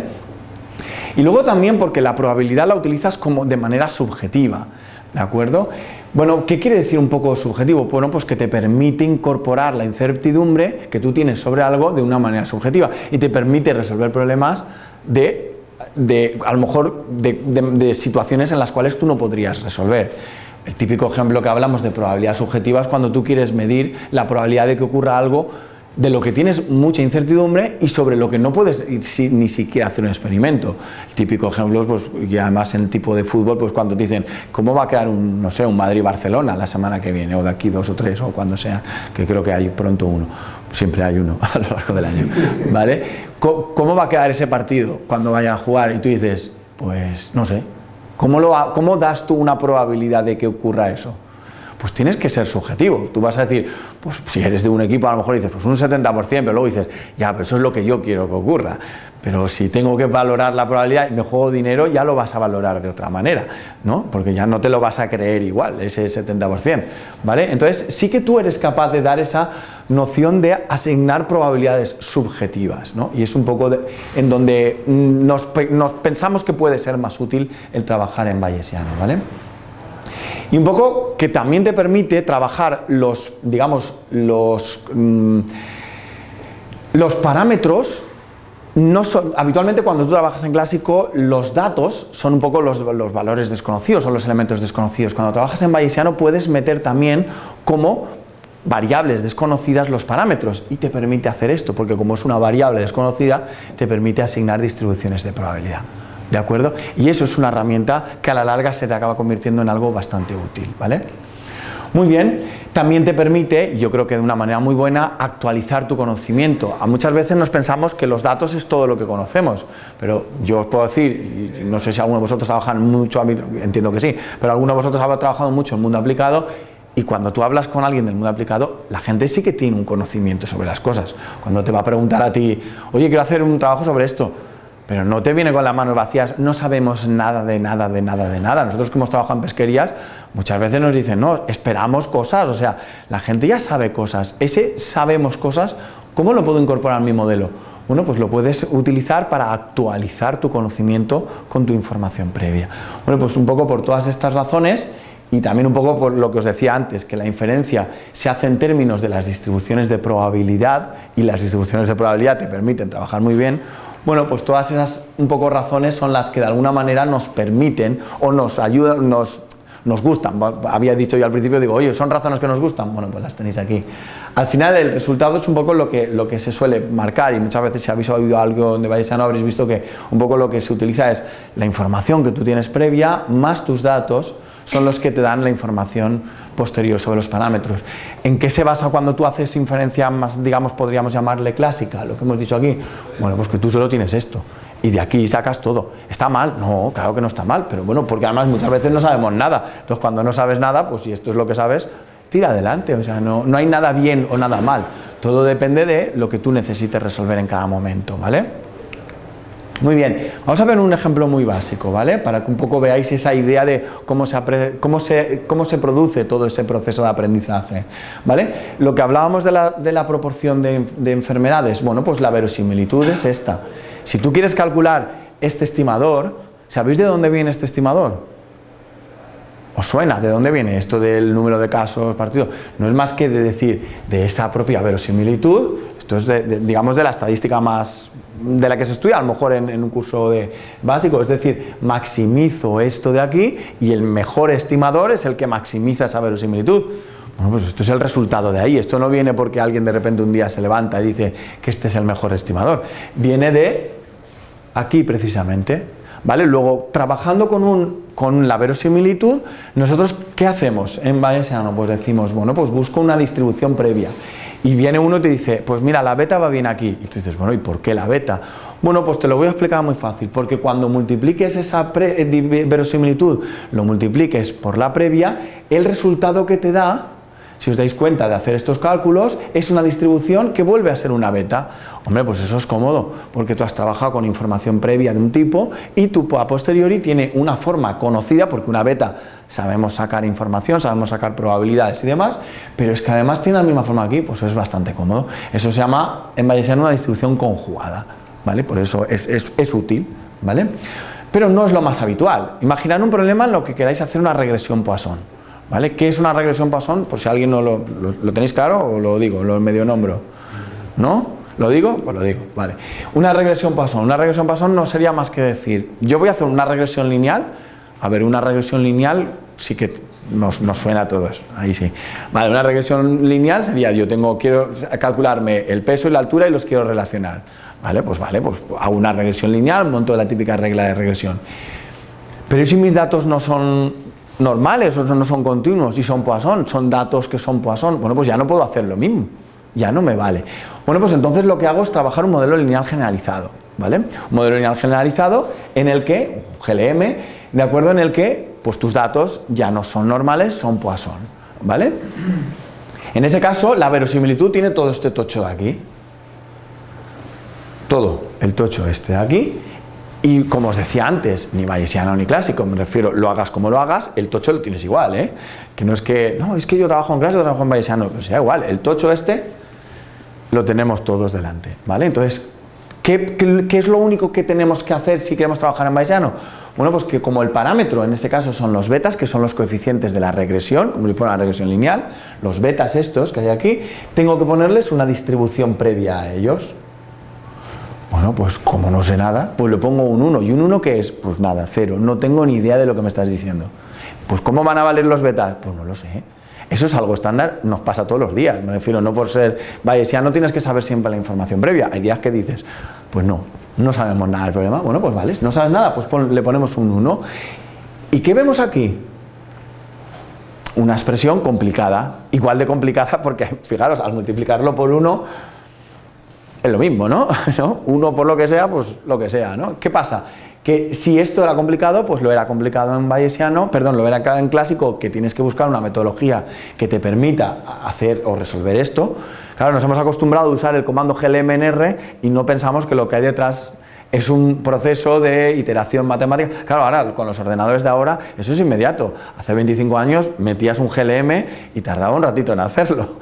Y luego también porque la probabilidad la utilizas como de manera subjetiva. ¿De acuerdo? Bueno, ¿qué quiere decir un poco subjetivo? Bueno, pues que te permite incorporar la incertidumbre que tú tienes sobre algo de una manera subjetiva y te permite resolver problemas de, a lo mejor, de situaciones en las cuales tú no podrías resolver. El típico ejemplo que hablamos de probabilidad subjetiva es cuando tú quieres medir la probabilidad de que ocurra algo de lo que tienes mucha incertidumbre y sobre lo que no puedes ni siquiera hacer un experimento. El típico ejemplo, pues, y además en el tipo de fútbol, pues cuando te dicen cómo va a quedar un, no sé, un Madrid-Barcelona la semana que viene, o de aquí dos o tres, o cuando sea, que creo que hay pronto uno, siempre hay uno a lo largo del año, ¿vale? ¿Cómo va a quedar ese partido cuando vayan a jugar? Y tú dices, pues no sé, ¿cómo, das tú una probabilidad de que ocurra eso? pues tienes que ser subjetivo. Tú vas a decir, pues si eres de un equipo a lo mejor dices, pues un 70%, pero luego dices, ya, pero eso es lo que yo quiero que ocurra. Pero si tengo que valorar la probabilidad y me juego dinero, ya lo vas a valorar de otra manera, ¿no? Porque ya no te lo vas a creer igual, ese 70%, ¿vale? Entonces sí que tú eres capaz de dar esa noción de asignar probabilidades subjetivas, ¿no? Y es un poco en donde nos, pensamos que puede ser más útil el trabajar en bayesiano, ¿vale? Y un poco que también te permite trabajar los, digamos, los, mm, los parámetros no son, habitualmente cuando tú trabajas en clásico, los datos son un poco los, los, valores desconocidos o los elementos desconocidos. Cuando trabajas en bayesiano puedes meter también como variables desconocidas los parámetros y te permite hacer esto, porque como es una variable desconocida, te permite asignar distribuciones de probabilidad. ¿De acuerdo? Y eso es una herramienta que a la larga se te acaba convirtiendo en algo bastante útil, ¿vale? Muy bien, también te permite, yo creo que de una manera muy buena, actualizar tu conocimiento. A muchas veces nos pensamos que los datos es todo lo que conocemos, pero yo os puedo decir, y no sé si alguno de vosotros trabajan mucho, entiendo que sí, pero alguno de vosotros ha trabajado mucho en mundo aplicado y cuando tú hablas con alguien del mundo aplicado, la gente sí que tiene un conocimiento sobre las cosas. Cuando te va a preguntar a ti, oye, quiero hacer un trabajo sobre esto, pero no te viene con las manos vacías, no sabemos nada de nada, de nada, de nada. Nosotros que hemos trabajado en pesquerías, muchas veces nos dicen, no, esperamos cosas, o sea, la gente ya sabe cosas. Ese sabemos cosas, ¿cómo lo puedo incorporar en mi modelo? Bueno, pues lo puedes utilizar para actualizar tu conocimiento con tu información previa. Bueno, pues un poco por todas estas razones y también un poco por lo que os decía antes, que la inferencia se hace en términos de las distribuciones de probabilidad y las distribuciones de probabilidad te permiten trabajar muy bien, bueno, pues todas esas un poco razones son las que de alguna manera nos permiten o nos ayudan, nos, nos gustan. Había dicho yo al principio, digo, oye, ¿son razones que nos gustan? Bueno, pues las tenéis aquí. Al final el resultado es un poco lo que, lo que se suele marcar y muchas veces si habéis oído algo de Bayesiano habréis visto que un poco lo que se utiliza es la información que tú tienes previa más tus datos son los que te dan la información posterior sobre los parámetros. ¿En qué se basa cuando tú haces inferencia más, digamos, podríamos llamarle clásica, lo que hemos dicho aquí? Bueno, pues que tú solo tienes esto y de aquí sacas todo. ¿Está mal? No, claro que no está mal, pero bueno, porque además muchas veces no sabemos nada. Entonces cuando no sabes nada, pues si esto es lo que sabes, tira adelante, o sea, no, no hay nada bien o nada mal. Todo depende de lo que tú necesites resolver en cada momento, ¿vale? Muy bien, vamos a ver un ejemplo muy básico, ¿vale? Para que un poco veáis esa idea de cómo se, cómo se, cómo se produce todo ese proceso de aprendizaje, ¿vale? Lo que hablábamos de la, de la proporción de, de enfermedades, bueno, pues la verosimilitud es esta. Si tú quieres calcular este estimador, ¿sabéis de dónde viene este estimador? ¿Os suena? ¿De dónde viene esto del número de casos partidos? No es más que de decir de esa propia verosimilitud, esto es de, digamos de la estadística más de la que se estudia a lo mejor en, un curso de básico, es decir, maximizo esto de aquí y el mejor estimador es el que maximiza esa verosimilitud. Bueno, pues esto es el resultado de ahí, esto no viene porque alguien de repente un día se levanta y dice que este es el mejor estimador, viene de aquí precisamente, ¿vale? Luego, trabajando con, un, con la verosimilitud, nosotros, ¿qué hacemos en Bayesiano? Pues decimos, bueno, pues busco una distribución previa y viene uno y te dice, pues mira, la beta va bien aquí. Y tú dices, bueno, ¿y por qué la beta? Bueno, pues te lo voy a explicar muy fácil, porque cuando multipliques esa eh, verosimilitud, lo multipliques por la previa, el resultado que te da, si os dais cuenta de hacer estos cálculos, es una distribución que vuelve a ser una beta. Hombre, pues eso es cómodo, porque tú has trabajado con información previa de un tipo y tu a posteriori tiene una forma conocida, porque una beta sabemos sacar información, sabemos sacar probabilidades y demás, pero es que además tiene la misma forma aquí, pues es bastante cómodo. Eso se llama en Bayesiano una distribución conjugada. ¿vale? Por eso es, útil, ¿vale? Pero no es lo más habitual. Imaginad un problema en lo que queráis hacer una regresión Poisson, ¿vale? ¿Qué es una regresión Poisson? Por si alguien no lo, tenéis claro o lo digo, lo medio nombro, ¿no? ¿Lo digo? Pues lo digo, vale. Una regresión Poisson. Una regresión Poisson no sería más que decir, yo voy a hacer una regresión lineal, a ver, una regresión lineal sí que nos, nos, suena a todos, ahí sí. Vale, una regresión lineal sería, yo tengo, quiero calcularme el peso y la altura y los quiero relacionar. ¿Vale? Pues vale, pues hago una regresión lineal, monto la típica regla de regresión. Pero si mis datos no son normales o no son continuos y son Poisson, son datos que son Poisson, bueno, pues ya no puedo hacer lo mismo, ya no me vale. Bueno, pues entonces lo que hago es trabajar un modelo lineal generalizado, ¿vale? Un modelo lineal generalizado en el que, GLM, de acuerdo en el que, pues tus datos ya no son normales, son Poisson, ¿vale? En ese caso, la verosimilitud tiene todo este tocho de aquí, todo el tocho este de aquí y como os decía antes, ni bayesiano ni clásico, me refiero, lo hagas como lo hagas, el tocho lo tienes igual, ¿eh? Que no es que, no, es que yo trabajo en clásico, trabajo en bayesiano, pues sea igual, el tocho este lo tenemos todos delante, ¿vale? Entonces, ¿qué, es lo único que tenemos que hacer si queremos trabajar en bayesiano? Bueno, pues que como el parámetro en este caso son los betas, que son los coeficientes de la regresión, como si fuera una regresión lineal, los betas estos que hay aquí, tengo que ponerles una distribución previa a ellos, bueno, pues como no sé nada, pues le pongo un 1. ¿Y un 1 qué es? Pues nada, cero. No tengo ni idea de lo que me estás diciendo. Pues ¿cómo van a valer los betas? Pues no lo sé. Eso es algo estándar, nos pasa todos los días. Me refiero, no por ser ya no tienes que saber siempre la información previa. Hay días que dices, pues no, no sabemos nada del problema. Bueno, pues vale, no sabes nada, pues le ponemos un 1. ¿Y qué vemos aquí? Una expresión complicada, igual de complicada porque, fijaros, al multiplicarlo por 1 es lo mismo, ¿no? Uno por lo que sea, pues lo que sea, ¿no? ¿Qué pasa? Que si esto era complicado, pues lo era complicado en bayesiano, perdón, lo era en clásico, que tienes que buscar una metodología que te permita hacer o resolver esto. Claro, nos hemos acostumbrado a usar el comando glmnr y no pensamos que lo que hay detrás es un proceso de iteración matemática. Claro, ahora con los ordenadores de ahora eso es inmediato. Hace 25 años metías un GLM y tardaba un ratito en hacerlo.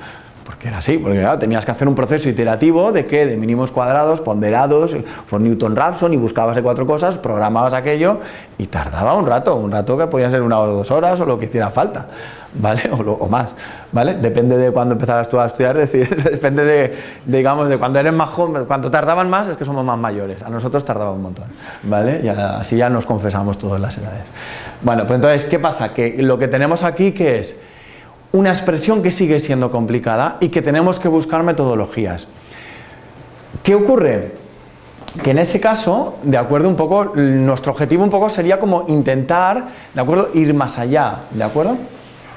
Porque era así, porque tenías que hacer un proceso iterativo de qué, de mínimos cuadrados, ponderados, por Newton-Raphson y buscabas de cuatro cosas, programabas aquello y tardaba un rato, un rato que podía ser una o dos horas o lo que hiciera falta, ¿vale? O, más, ¿vale? Depende de cuando empezabas tú a estudiar, es decir, depende de, digamos, de cuando eres más joven, cuando tardaban más es que somos más mayores, a nosotros tardaba un montón, ¿vale? Y así ya nos confesamos todas las edades. Bueno, pues entonces, ¿qué pasa? Que lo que tenemos aquí, ¿qué es? Una expresión que sigue siendo complicada y que tenemos que buscar metodologías. ¿Qué ocurre? Que en ese caso, de acuerdo un poco, nuestro objetivo un poco sería como intentar, de acuerdo, ir más allá, ¿de acuerdo?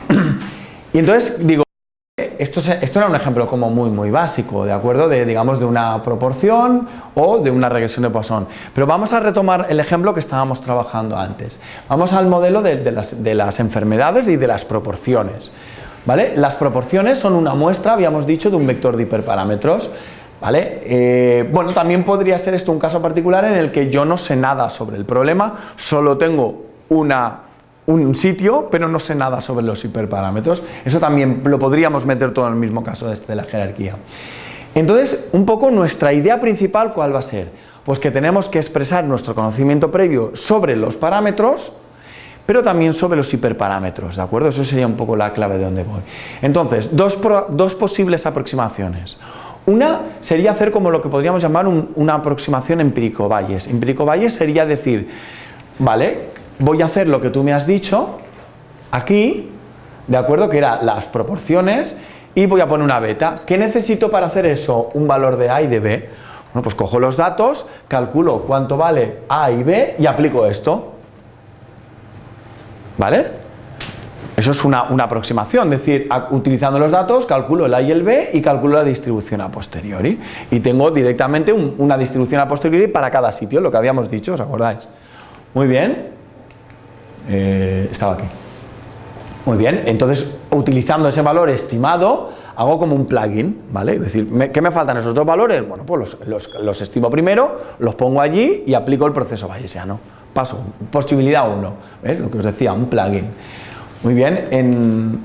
Y entonces digo, esto, esto era un ejemplo como muy muy básico, ¿de acuerdo? De, digamos, de una proporción o de una regresión de Poisson. Pero vamos a retomar el ejemplo que estábamos trabajando antes. Vamos al modelo de, las, de las enfermedades y de las proporciones. ¿Vale? Las proporciones son una muestra, habíamos dicho, de un vector de hiperparámetros, ¿vale? Eh, bueno, también podría ser esto un caso particular en el que yo no sé nada sobre el problema, solo tengo un sitio, pero no sé nada sobre los hiperparámetros. Eso también lo podríamos meter todo en el mismo caso este de la jerarquía. Entonces, un poco nuestra idea principal, ¿cuál va a ser? Pues que tenemos que expresar nuestro conocimiento previo sobre los parámetros, pero también sobre los hiperparámetros, ¿de acuerdo? Eso sería un poco la clave de donde voy. Entonces, dos, posibles aproximaciones. Una sería hacer como lo que podríamos llamar una aproximación empírico-valles. Empírico-valles sería decir, vale, voy a hacer lo que tú me has dicho, aquí, ¿de acuerdo? Que eran las proporciones, y voy a poner una beta. ¿Qué necesito para hacer eso? Un valor de A y de B. Bueno, pues cojo los datos, calculo cuánto vale A y B y aplico esto. ¿Vale? Eso es una, aproximación, es decir, utilizando los datos calculo el A y el B y calculo la distribución a posteriori. Y tengo directamente una distribución a posteriori para cada sitio, lo que habíamos dicho, ¿os acordáis? Muy bien. Eh, estaba aquí. Muy bien, entonces utilizando ese valor estimado, hago como un plugin, ¿vale? Es decir, ¿qué me faltan esos dos valores? Bueno, pues los, estimo primero, los pongo allí y aplico el proceso bayesiano. Posibilidad 1, ¿ves? Lo que os decía, un plugin. Muy bien, en,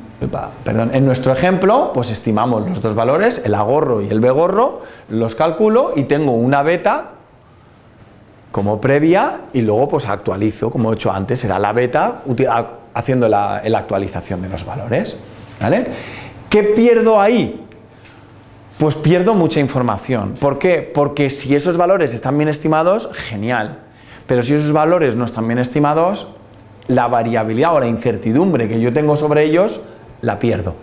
perdón, en nuestro ejemplo, pues estimamos los dos valores, el A gorro y el B gorro, los calculo y tengo una beta como previa y luego pues actualizo, como he hecho antes, será la beta haciendo la, actualización de los valores. ¿Qué pierdo ahí? Pues pierdo mucha información. ¿Por qué? Porque si esos valores están bien estimados, genial. Pero si esos valores no están bien estimados, la variabilidad o la incertidumbre que yo tengo sobre ellos, la pierdo.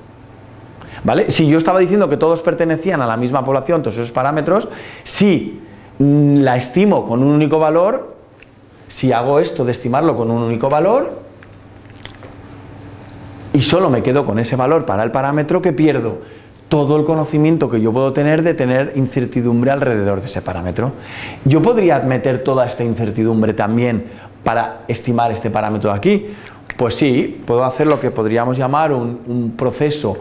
¿Vale? Si yo estaba diciendo que todos pertenecían a la misma población, todos esos parámetros, si Mm, la estimo con un único valor, si hago esto de estimarlo con un único valor, y solo me quedo con ese valor para el parámetro, que pierdo? Todo el conocimiento que yo puedo tener de tener incertidumbre alrededor de ese parámetro. Yo podría meter toda esta incertidumbre también para estimar este parámetro aquí. Pues sí, puedo hacer lo que podríamos llamar un proceso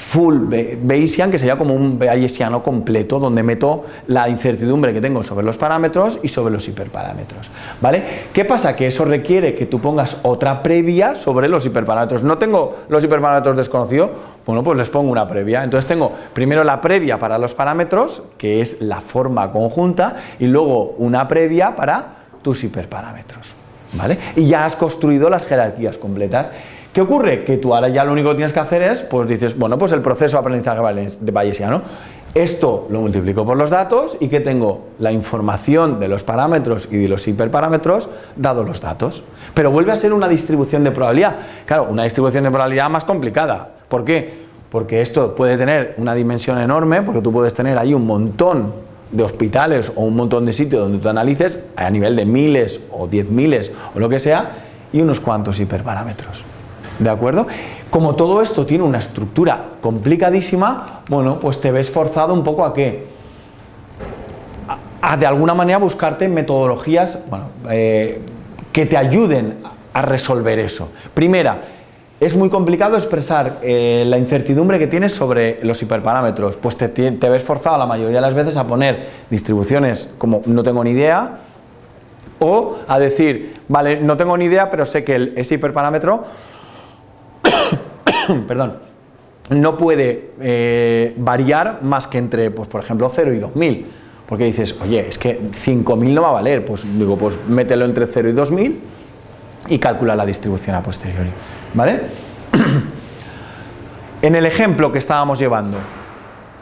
full Bayesian, que sería como un Bayesiano completo, donde meto la incertidumbre que tengo sobre los parámetros y sobre los hiperparámetros. ¿Vale? ¿Qué pasa? Que eso requiere que tú pongas otra previa sobre los hiperparámetros. No tengo los hiperparámetros desconocidos, bueno, pues les pongo una previa. Entonces tengo primero la previa para los parámetros, que es la forma conjunta, y luego una previa para tus hiperparámetros. ¿Vale? Y ya has construido las jerarquías completas. ¿Qué ocurre? Que tú ahora ya lo único que tienes que hacer es, pues dices, bueno, pues el proceso de aprendizaje de Bayesiano. Esto lo multiplico por los datos y que tengo la información de los parámetros y de los hiperparámetros dado los datos. Pero vuelve a ser una distribución de probabilidad. Claro, una distribución de probabilidad más complicada. ¿Por qué? Porque esto puede tener una dimensión enorme, porque tú puedes tener ahí un montón de hospitales o un montón de sitios donde tú analices a nivel de miles o diez miles o lo que sea y unos cuantos hiperparámetros. ¿De acuerdo? Como todo esto tiene una estructura complicadísima, bueno, pues te ves forzado un poco a que a, de alguna manera buscarte metodologías bueno, eh, que te ayuden a resolver eso. Primera, es muy complicado expresar eh, la incertidumbre que tienes sobre los hiperparámetros, pues te, te, ves forzado la mayoría de las veces a poner distribuciones como no tengo ni idea, o a decir, vale, no tengo ni idea, pero sé que ese hiperparámetro perdón, no puede eh, variar más que entre, pues, por ejemplo, 0 y 2000. Porque dices, oye, es que 5000 no va a valer, pues digo, pues mételo entre 0 y 2000 y calcula la distribución a posteriori. ¿Vale? en el ejemplo que estábamos llevando,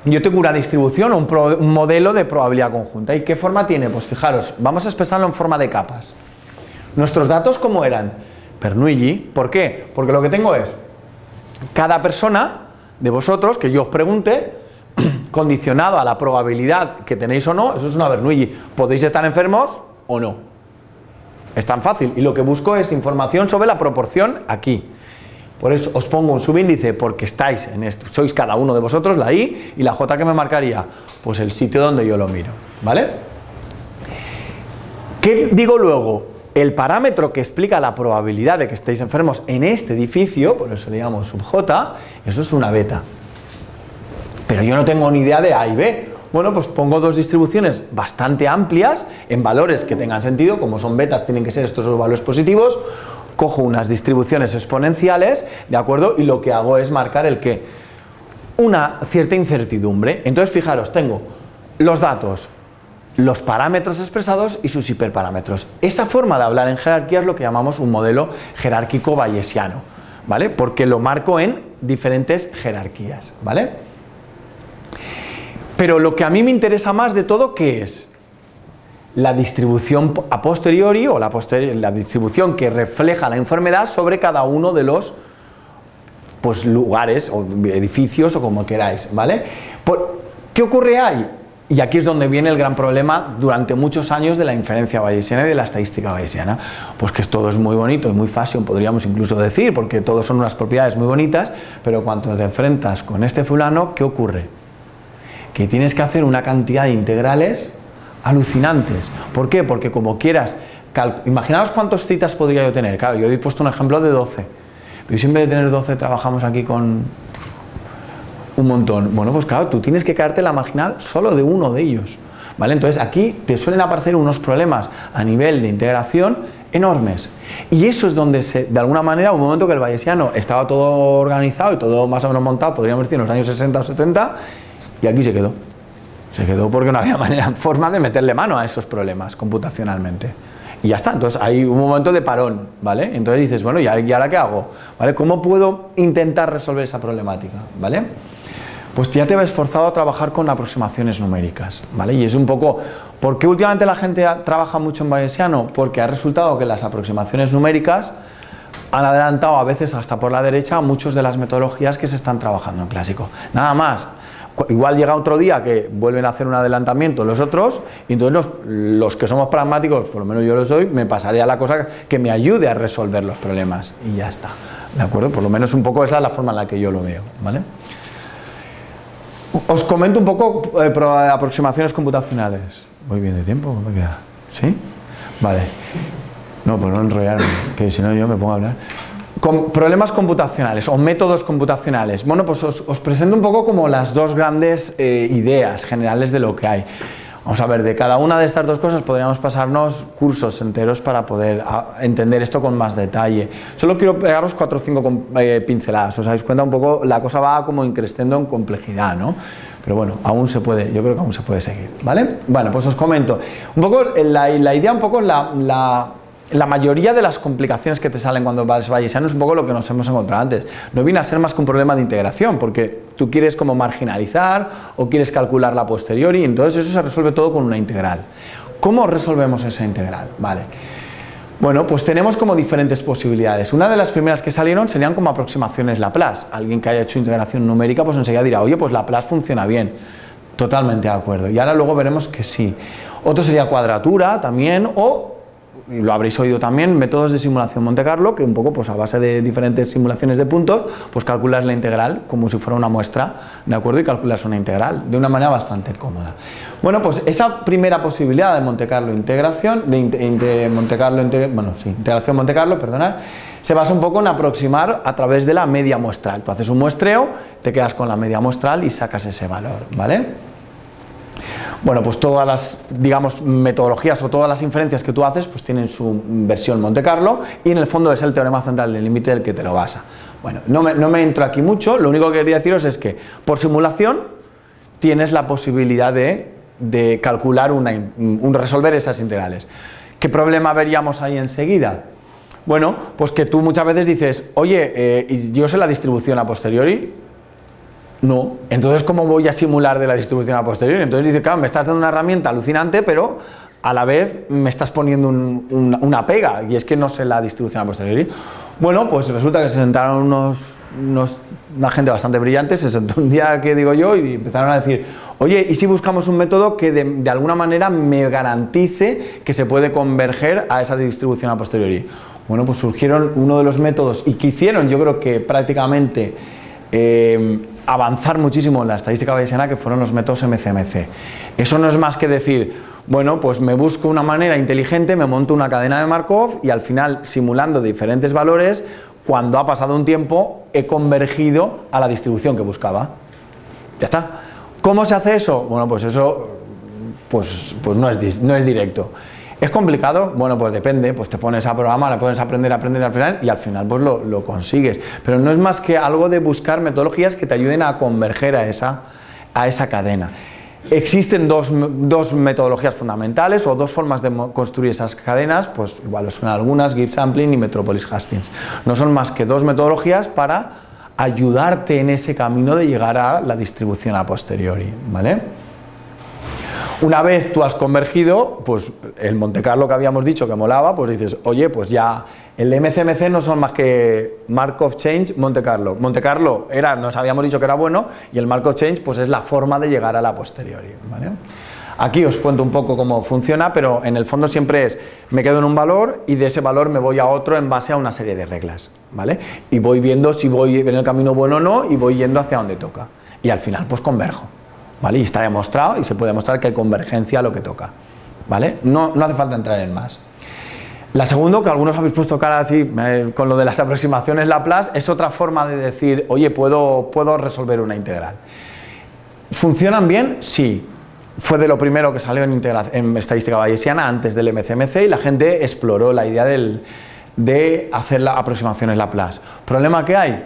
yo tengo una distribución, un, un modelo de probabilidad conjunta. ¿Y qué forma tiene? Pues fijaros, vamos a expresarlo en forma de capas. Nuestros datos, ¿cómo eran? Bernoulli. ¿Por qué? Porque lo que tengo es cada persona de vosotros que yo os pregunte, condicionado a la probabilidad que tenéis o no, eso es una Bernoulli. ¿Podéis estar enfermos o no? Es tan fácil. Y lo que busco es información sobre la proporción aquí. Por eso os pongo un subíndice porque estáis en esto, sois cada uno de vosotros, la I y la J que me marcaría, pues el sitio donde yo lo miro, ¿vale? ¿Qué digo luego? El parámetro que explica la probabilidad de que estéis enfermos en este edificio, por eso le llamamos sub J, eso es una beta. Pero yo no tengo ni idea de A y B. Bueno, pues pongo dos distribuciones bastante amplias en valores que tengan sentido, como son betas tienen que ser estos dos valores positivos, cojo unas distribuciones exponenciales, ¿de acuerdo? Y lo que hago es marcar el que una cierta incertidumbre. Entonces, fijaros, tengo los datos, los parámetros expresados y sus hiperparámetros. Esa forma de hablar en jerarquía es lo que llamamos un modelo jerárquico bayesiano, ¿vale? Porque lo marco en diferentes jerarquías, ¿vale? Pero lo que a mí me interesa más de todo, ¿qué es? La distribución a posteriori o la, la distribución que refleja la enfermedad sobre cada uno de los pues, lugares o edificios o como queráis, ¿vale? ¿Qué ocurre ahí? Y aquí es donde viene el gran problema durante muchos años de la inferencia bayesiana y de la estadística bayesiana. Pues que todo es muy bonito y muy fashion, podríamos incluso decir, porque todos son unas propiedades muy bonitas, pero cuando te enfrentas con este fulano, ¿qué ocurre? Que tienes que hacer una cantidad de integrales alucinantes. ¿Por qué? Porque como quieras, imaginaos cuántos citas podría yo tener. Claro, yo he puesto un ejemplo de 12. Pero si en vez de tener 12 trabajamos aquí con un montón. Bueno, pues claro, tú tienes que caerte la marginal solo de uno de ellos. ¿Vale? Entonces aquí te suelen aparecer unos problemas a nivel de integración enormes. Y eso es donde, se, de alguna manera, un momento que el bayesiano estaba todo organizado y todo más o menos montado, podríamos decir en los años 60 o 70, y aquí se quedó. Se quedó porque no había manera, forma de meterle mano a esos problemas computacionalmente. Y ya está, entonces hay un momento de parón, ¿vale? Entonces dices, bueno, ¿y ahora qué hago? ¿Vale? ¿Cómo puedo intentar resolver esa problemática? ¿Vale? Pues ya te ves forzado a trabajar con aproximaciones numéricas, ¿vale? Y es un poco, ¿por qué últimamente la gente trabaja mucho en bayesiano? Porque ha resultado que las aproximaciones numéricas han adelantado a veces hasta por la derecha muchas de las metodologías que se están trabajando en clásico. Nada más, igual llega otro día que vuelven a hacer un adelantamiento los otros y entonces los, que somos pragmáticos, por lo menos yo lo soy, me pasaré a la cosa que me ayude a resolver los problemas y ya está, ¿de acuerdo? Por lo menos un poco esa es la forma en la que yo lo veo, ¿vale? Os comento un poco eh, aproximaciones computacionales. Voy bien de tiempo, ¿cómo me queda? ¿Sí? Vale. No, pues no enrollarme, que si no yo me pongo a hablar. Con problemas computacionales o métodos computacionales. Bueno, pues os, presento un poco como las dos grandes eh, ideas generales de lo que hay. Vamos a ver, de cada una de estas dos cosas podríamos pasarnos cursos enteros para poder ah, entender esto con más detalle. Solo quiero pegaros cuatro o cinco eh, pinceladas, os dais cuenta un poco, la cosa va como increciendo en complejidad, ¿no? Pero bueno, aún se puede, yo creo que aún se puede seguir, ¿vale? Bueno, pues os comento. Un poco, la, la idea un poco la la mayoría de las complicaciones que te salen cuando vas bayesiano es un poco lo que nos hemos encontrado antes. No viene a ser más que un problema de integración, porque tú quieres como marginalizar o quieres calcular la posteriori, entonces eso se resuelve todo con una integral. ¿Cómo resolvemos esa integral? Vale. Bueno, pues tenemos como diferentes posibilidades. Una de las primeras que salieron serían como aproximaciones Laplace. Alguien que haya hecho integración numérica pues enseguida dirá, oye, pues Laplace funciona bien. Totalmente de acuerdo. Y ahora luego veremos que sí. Otro sería cuadratura también o y lo habréis oído también, métodos de simulación Monte Carlo, que un poco pues a base de diferentes simulaciones de puntos, pues calculas la integral como si fuera una muestra, ¿de acuerdo? Y calculas una integral de una manera bastante cómoda. Bueno, pues esa primera posibilidad de Monte Carlo integración, de, Monte Carlo, bueno, sí, integración Monte Carlo, perdonad, se basa un poco en aproximar a través de la media muestral. Tú haces un muestreo, te quedas con la media muestral y sacas ese valor, ¿vale? Bueno, pues todas las, digamos, metodologías o todas las inferencias que tú haces, pues tienen su versión Monte Carlo y en el fondo es el teorema central del límite del que te lo basa. Bueno, no me, entro aquí mucho, lo único que quería deciros es que por simulación tienes la posibilidad de, calcular, una, un, resolver esas integrales. ¿Qué problema veríamos ahí enseguida? Bueno, pues que tú muchas veces dices, oye, eh, yo sé la distribución a posteriori, no. Entonces, ¿cómo voy a simular de la distribución a posteriori? Entonces dice, claro, me estás dando una herramienta alucinante, pero a la vez me estás poniendo una pega, y es que no sé la distribución a posteriori. Bueno, pues resulta que se sentaron unos, una gente bastante brillante, se sentó un día que digo yo y empezaron a decir, oye, ¿y si buscamos un método que de, alguna manera me garantice que se puede converger a esa distribución a posteriori? Bueno, pues surgieron uno de los métodos y que hicieron, yo creo que prácticamente eh, avanzar muchísimo en la estadística bayesiana que fueron los métodos MCMC. Eso no es más que decir, bueno, pues me busco una manera inteligente, me monto una cadena de Markov y al final, simulando diferentes valores, cuando ha pasado un tiempo, he convergido a la distribución que buscaba. Ya está. ¿Cómo se hace eso? Bueno, pues eso pues, pues no, es, no es directo. ¿Es complicado? Bueno, pues depende, pues te pones a programar, le pones a aprender, aprender, al final y al final pues lo, consigues. Pero no es más que algo de buscar metodologías que te ayuden a converger a esa, a esa cadena. Existen dos, metodologías fundamentales o dos formas de construir esas cadenas, pues igual son algunas, Gibbs Sampling y Metropolis Hastings. No son más que dos metodologías para ayudarte en ese camino de llegar a la distribución a posteriori, ¿vale? Una vez tú has convergido, pues el Monte Carlo que habíamos dicho que molaba, pues dices, oye, pues ya El MCMC no son más que Markov Change Monte Carlo. Monte Carlo era, nos habíamos dicho que era bueno y el Markov Change pues es la forma de llegar a la posteriori. ¿vale? Aquí os cuento un poco cómo funciona, pero en el fondo siempre es, me quedo en un valor y de ese valor me voy a otro en base a una serie de reglas, ¿vale? Y voy viendo si voy en el camino bueno o no y voy yendo hacia donde toca. Y al final pues converjo, ¿vale? Y está demostrado y se puede demostrar que hay convergencia a lo que toca, ¿vale? No, no hace falta entrar en más. La segunda, que algunos habéis puesto cara así eh, con lo de las aproximaciones Laplace, es otra forma de decir, oye, puedo, puedo resolver una integral. ¿Funcionan bien? Sí. Fue de lo primero que salió en, en estadística bayesiana antes del MCMC y la gente exploró la idea del, de hacer las aproximaciones Laplace. ¿Problema que hay?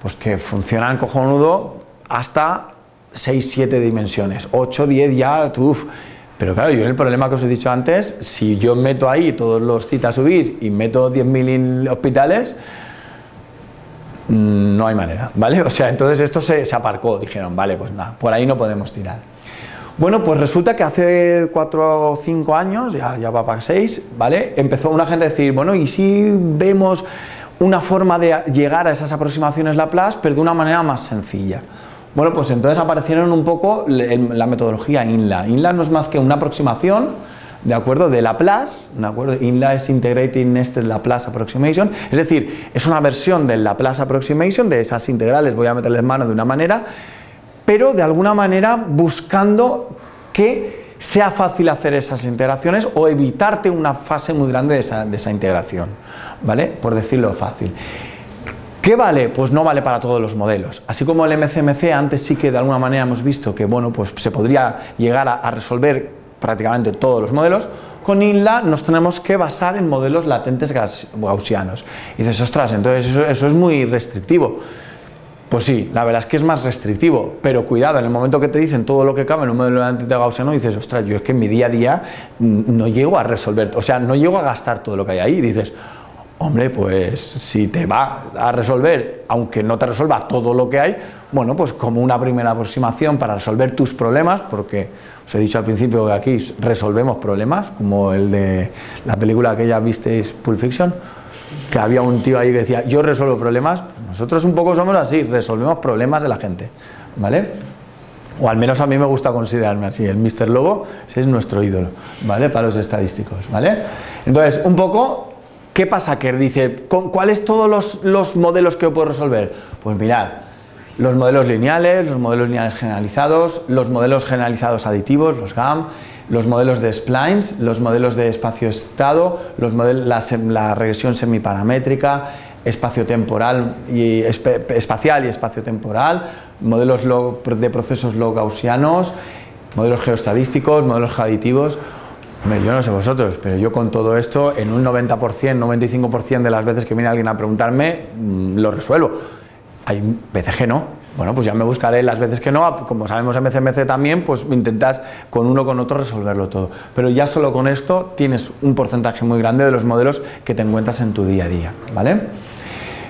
Pues que funcionan cojonudo hasta 6, 7 dimensiones. 8, 10 ya, uff pero claro, yo en el problema que os he dicho antes, si yo meto ahí todos los citas subís y meto 10.000 hospitales, mm, no hay manera, ¿vale? O sea, entonces esto se, aparcó, dijeron, vale, pues nada, por ahí no podemos tirar. Bueno, pues resulta que hace 4 o 5 años, ya, ya va para 6, ¿vale? Empezó una gente a decir, bueno, ¿y si vemos una forma de llegar a esas aproximaciones Laplace, pero de una manera más sencilla? Bueno, pues entonces aparecieron un poco la metodología INLA. INLA no es más que una aproximación, ¿de acuerdo? De Laplace, ¿de acuerdo? INLA es Integrated Nested Laplace Approximation, es decir, es una versión del Laplace Approximation, de esas integrales voy a meterles mano de una manera, pero de alguna manera buscando que sea fácil hacer esas integraciones o evitarte una fase muy grande de esa, de esa integración, ¿vale? Por decirlo fácil. ¿Qué vale? Pues no vale para todos los modelos. Así como el MCMC antes sí que de alguna manera hemos visto que bueno, pues se podría llegar a, resolver prácticamente todos los modelos, con INLA nos tenemos que basar en modelos latentes gaussianos. Dices, ostras, entonces eso, es muy restrictivo. Pues sí, la verdad es que es más restrictivo, pero cuidado, en el momento que te dicen todo lo que cabe en un modelo latente gaussiano, dices, ostras, yo es que en mi día a día no llego a resolver, o sea, no llego a gastar todo lo que hay ahí, dices, Hombre, pues si te va a resolver, aunque no te resuelva todo lo que hay, bueno, pues como una primera aproximación para resolver tus problemas, porque os he dicho al principio que aquí resolvemos problemas, como el de la película que ya visteis, Pulp Fiction, que había un tío ahí que decía, yo resuelvo problemas, nosotros un poco somos así, resolvemos problemas de la gente, ¿vale? O al menos a mí me gusta considerarme así, el Mr. Lobo es nuestro ídolo, ¿vale? Para los estadísticos, ¿vale? Entonces, un poco ¿Qué pasa? Que dice, ¿cuáles todos los, modelos que puedo resolver? Pues mirad, los modelos lineales, los modelos lineales generalizados, los modelos generalizados aditivos, los GAM, los modelos de splines, los modelos de espacio-estado, los modelos, la, regresión semiparamétrica, espacio-temporal y espacial y espacio-temporal, modelos de procesos log-gaussianos, modelos geostadísticos, modelos aditivos, yo no sé vosotros, pero yo con todo esto, en un 90%, 95% de las veces que viene alguien a preguntarme, mm, lo resuelvo. Hay veces que no. Bueno, pues ya me buscaré las veces que no, como sabemos en MCMC también, pues intentas con uno o con otro resolverlo todo. Pero ya solo con esto tienes un porcentaje muy grande de los modelos que te encuentras en tu día a día, ¿vale?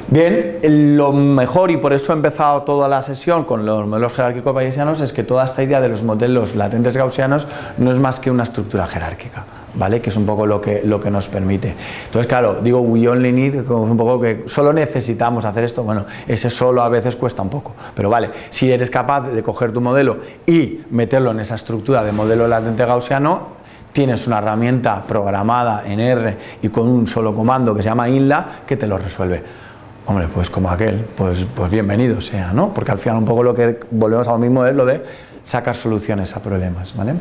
Bien, lo mejor, y por eso he empezado toda la sesión con los modelos jerárquicos bayesianos, es que toda esta idea de los modelos latentes gaussianos no es más que una estructura jerárquica, ¿vale? Que es un poco lo que, lo que nos permite. Entonces, claro, digo we only need, como un poco que solo necesitamos hacer esto, bueno, ese solo a veces cuesta un poco, pero vale, si eres capaz de coger tu modelo y meterlo en esa estructura de modelo latente gaussiano, tienes una herramienta programada en R y con un solo comando que se llama INLA que te lo resuelve. Hombre, pues como aquel, pues, pues bienvenido sea, ¿no? Porque al final un poco lo que volvemos a lo mismo es lo de sacar soluciones a problemas, ¿vale?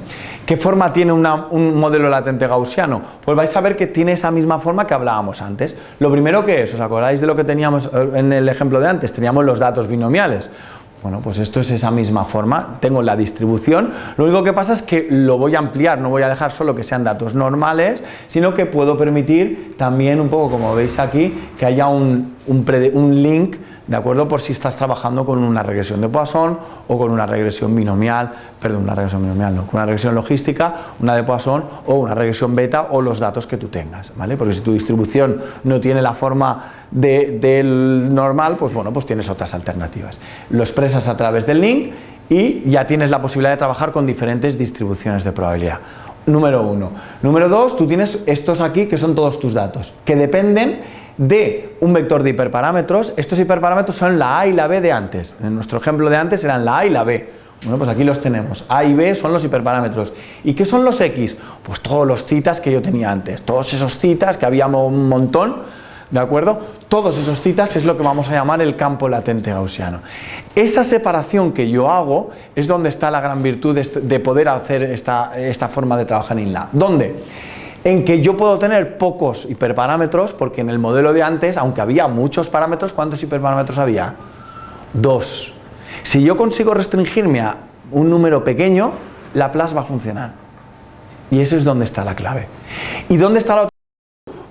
¿Qué forma tiene un modelo latente gaussiano? Pues vais a ver que tiene esa misma forma que hablábamos antes. Lo primero que es, ¿os acordáis de lo que teníamos eh, en el ejemplo de antes? Teníamos los datos binomiales. Bueno, pues esto es esa misma forma, tengo la distribución, lo único que pasa es que lo voy a ampliar, no voy a dejar solo que sean datos normales, sino que puedo permitir también un poco, como veis aquí, que haya un, un link ¿de acuerdo? Por si estás trabajando con una regresión de Poisson o con una regresión binomial, perdón, una regresión binomial no, con una regresión logística, una de Poisson o una regresión beta o los datos que tú tengas, ¿vale? Porque si tu distribución no tiene la forma del normal, pues bueno, pues tienes otras alternativas. Lo expresas a través del link y ya tienes la posibilidad de trabajar con diferentes distribuciones de probabilidad. Número uno. Número dos, tú tienes estos aquí que son todos tus datos, que dependen de un vector de hiperparámetros. Estos hiperparámetros son la A y la B de antes. En nuestro ejemplo de antes eran la A y la B. Bueno, pues aquí los tenemos. A y B son los hiperparámetros. ¿Y qué son los X? Pues todos los citas que yo tenía antes. Todos esos citas que habíamos un montón, ¿de acuerdo? Todos esos citas es lo que vamos a llamar el campo latente gaussiano. Esa separación que yo hago es donde está la gran virtud de, poder hacer esta, esta forma de trabajar en la. ¿Dónde? En que yo puedo tener pocos hiperparámetros, porque en el modelo de antes, aunque había muchos parámetros, ¿cuántos hiperparámetros había? Dos. Si yo consigo restringirme a un número pequeño, la Laplace va a funcionar. Y eso es donde está la clave. ¿Y dónde está la otra?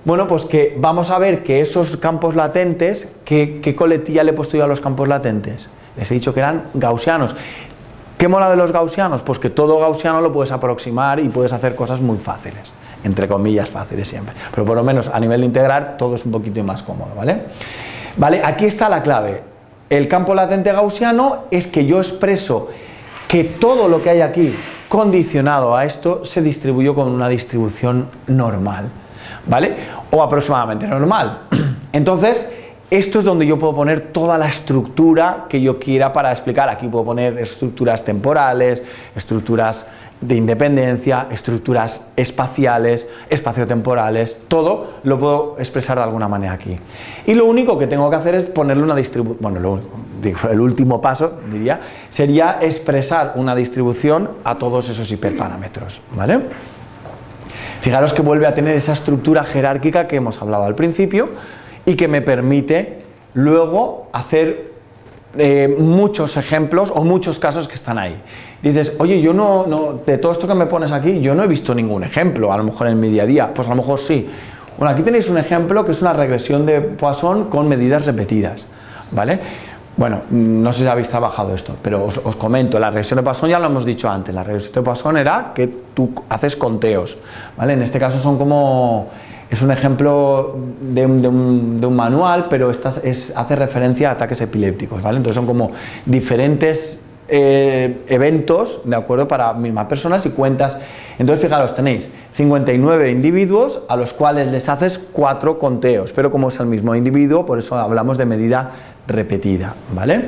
Bueno, pues que vamos a ver que esos campos latentes, ¿qué, qué coletilla le he puesto yo a los campos latentes? Les he dicho que eran gaussianos. ¿Qué mola de los gaussianos? Pues que todo gaussiano lo puedes aproximar y puedes hacer cosas muy fáciles entre comillas fáciles siempre, pero por lo menos a nivel de integrar todo es un poquito más cómodo, ¿vale? Vale, aquí está la clave. El campo latente gaussiano es que yo expreso que todo lo que hay aquí condicionado a esto se distribuyó con una distribución normal, ¿vale? O aproximadamente normal. Entonces, esto es donde yo puedo poner toda la estructura que yo quiera para explicar. Aquí puedo poner estructuras temporales, estructuras de independencia, estructuras espaciales, espaciotemporales, todo lo puedo expresar de alguna manera aquí. Y lo único que tengo que hacer es ponerle una distribución, bueno, el último paso, diría, sería expresar una distribución a todos esos hiperparámetros, ¿vale? Fijaros que vuelve a tener esa estructura jerárquica que hemos hablado al principio y que me permite luego hacer eh, muchos ejemplos o muchos casos que están ahí. Dices, oye, yo no, no, de todo esto que me pones aquí, yo no he visto ningún ejemplo, a lo mejor en mi día a día, pues a lo mejor sí. Bueno, aquí tenéis un ejemplo que es una regresión de Poisson con medidas repetidas, ¿vale? Bueno, no sé si habéis trabajado esto, pero os, comento, la regresión de Poisson ya lo hemos dicho antes, la regresión de Poisson era que tú haces conteos, ¿vale? En este caso son como es un ejemplo de un, manual, pero esta es, hace referencia a ataques epilépticos, ¿vale? Entonces son como diferentes eh, eventos, ¿de acuerdo? Para mismas personas y cuentas. Entonces, fijaros, tenéis 59 individuos a los cuales les haces cuatro conteos, pero como es el mismo individuo, por eso hablamos de medida repetida, ¿vale?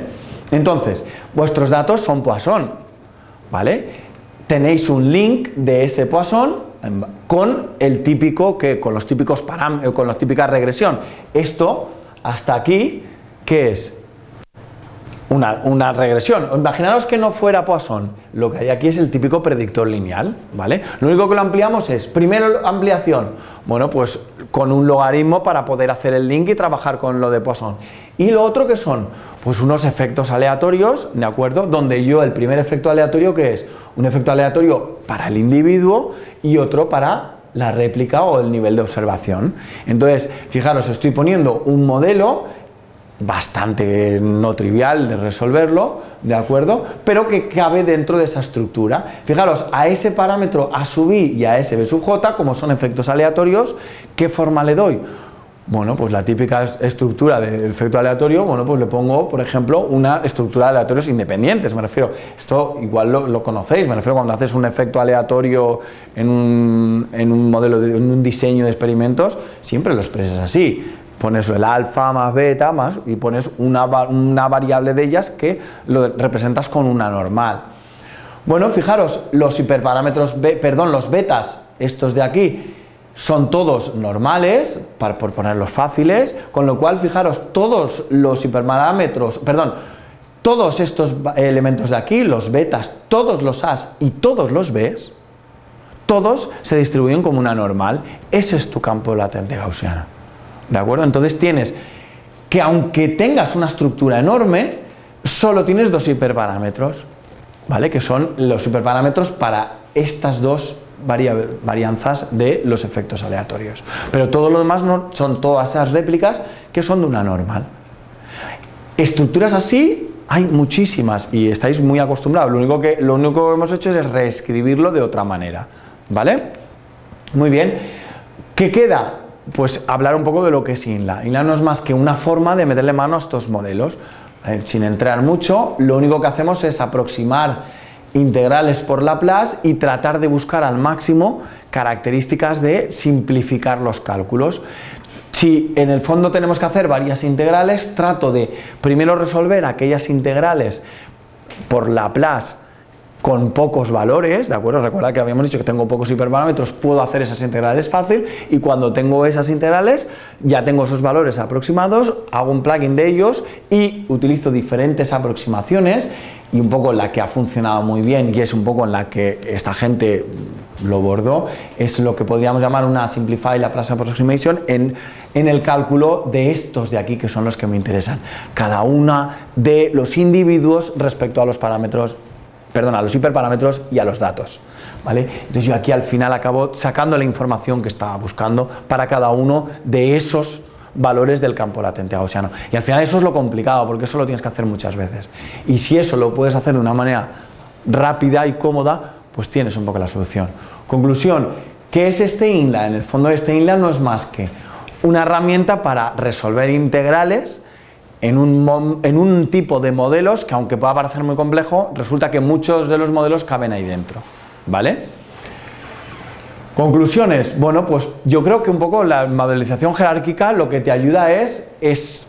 Entonces, vuestros datos son Poisson, ¿vale? Tenéis un link de ese Poisson con el típico que con los típicos parámetros, con la típica regresión. Esto hasta aquí ¿qué es? Una, regresión. Imaginaros que no fuera Poisson, lo que hay aquí es el típico predictor lineal, ¿vale? Lo único que lo ampliamos es, primero ampliación, bueno, pues con un logaritmo para poder hacer el link y trabajar con lo de Poisson. Y lo otro que son, pues unos efectos aleatorios, ¿de acuerdo? Donde yo el primer efecto aleatorio que es un efecto aleatorio para el individuo y otro para la réplica o el nivel de observación. Entonces, fijaros, estoy poniendo un modelo bastante no trivial de resolverlo, ¿de acuerdo? Pero que cabe dentro de esa estructura. Fijaros, a ese parámetro A sub i y a ese B sub j, como son efectos aleatorios, ¿qué forma le doy? Bueno, pues la típica estructura del efecto aleatorio, bueno, pues le pongo, por ejemplo, una estructura de aleatorios independientes, me refiero, esto igual lo, conocéis, me refiero cuando haces un efecto aleatorio en un, en un modelo, de, en un diseño de experimentos, siempre lo expresas así, pones el alfa más beta más y pones una, una variable de ellas que lo representas con una normal. Bueno, fijaros, los hiperparámetros, perdón, los betas, estos de aquí, son todos normales, para, por ponerlos fáciles, con lo cual, fijaros, todos los hiperparámetros, perdón, todos estos elementos de aquí, los betas, todos los A's y todos los B's, todos se distribuyen como una normal. Ese es tu campo latente gaussiano. ¿De acuerdo? Entonces tienes que aunque tengas una estructura enorme, solo tienes dos hiperparámetros, ¿vale? Que son los hiperparámetros para estas dos varianzas de los efectos aleatorios. Pero todo lo demás no, son todas esas réplicas que son de una normal. Estructuras así hay muchísimas y estáis muy acostumbrados. Lo único que, lo único que hemos hecho es reescribirlo de otra manera. ¿Vale? Muy bien. ¿Qué queda? Pues hablar un poco de lo que es INLA. INLA no es más que una forma de meterle mano a estos modelos. Eh, sin entrar mucho, lo único que hacemos es aproximar integrales por Laplace y tratar de buscar al máximo características de simplificar los cálculos. si en el fondo tenemos que hacer varias integrales, trato de primero resolver aquellas integrales por Laplace con pocos valores, ¿de acuerdo? Recuerda que habíamos dicho que tengo pocos hiperparámetros, puedo hacer esas integrales fácil y cuando tengo esas integrales ya tengo esos valores aproximados, hago un plugin de ellos y utilizo diferentes aproximaciones y un poco la que ha funcionado muy bien y es un poco en la que esta gente lo bordó, es lo que podríamos llamar una Simplify Laplace Approximation en, en el cálculo de estos de aquí que son los que me interesan. Cada una de los individuos respecto a los parámetros perdón, a los hiperparámetros y a los datos. ¿vale? Entonces yo aquí al final acabo sacando la información que estaba buscando para cada uno de esos valores del campo latente gaussiano. Y al final eso es lo complicado, porque eso lo tienes que hacer muchas veces. Y si eso lo puedes hacer de una manera rápida y cómoda, pues tienes un poco la solución. Conclusión, ¿qué es este INLA? En el fondo este INLA no es más que una herramienta para resolver integrales en un, tipo de modelos que aunque pueda parecer muy complejo, resulta que muchos de los modelos caben ahí dentro, ¿vale? Conclusiones, bueno, pues yo creo que un poco la modelización jerárquica lo que te ayuda es, es,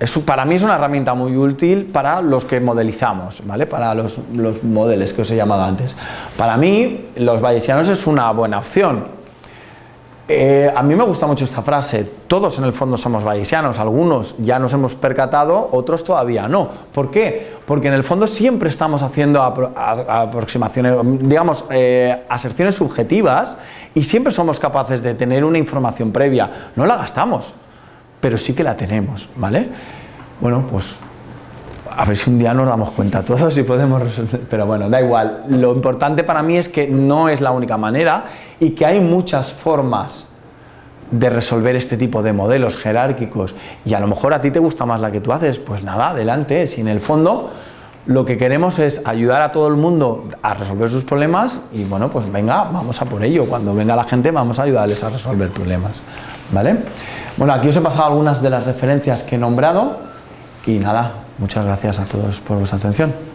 es para mí es una herramienta muy útil para los que modelizamos, ¿vale? Para los, los modelos que os he llamado antes. Para mí, los bayesianos es una buena opción, eh, a mí me gusta mucho esta frase, todos en el fondo somos bayesianos, algunos ya nos hemos percatado, otros todavía no. ¿Por qué? Porque en el fondo siempre estamos haciendo aproximaciones, digamos, eh, aserciones subjetivas y siempre somos capaces de tener una información previa. No la gastamos, pero sí que la tenemos, ¿vale? Bueno, pues a ver si un día nos damos cuenta todos y podemos resolver, pero bueno, da igual. Lo importante para mí es que no es la única manera y que hay muchas formas de resolver este tipo de modelos jerárquicos. Y a lo mejor a ti te gusta más la que tú haces, pues nada, adelante, si en el fondo lo que queremos es ayudar a todo el mundo a resolver sus problemas y bueno, pues venga, vamos a por ello, cuando venga la gente vamos a ayudarles a resolver problemas, ¿vale? Bueno, aquí os he pasado algunas de las referencias que he nombrado. Y nada, muchas gracias a todos por vuestra atención.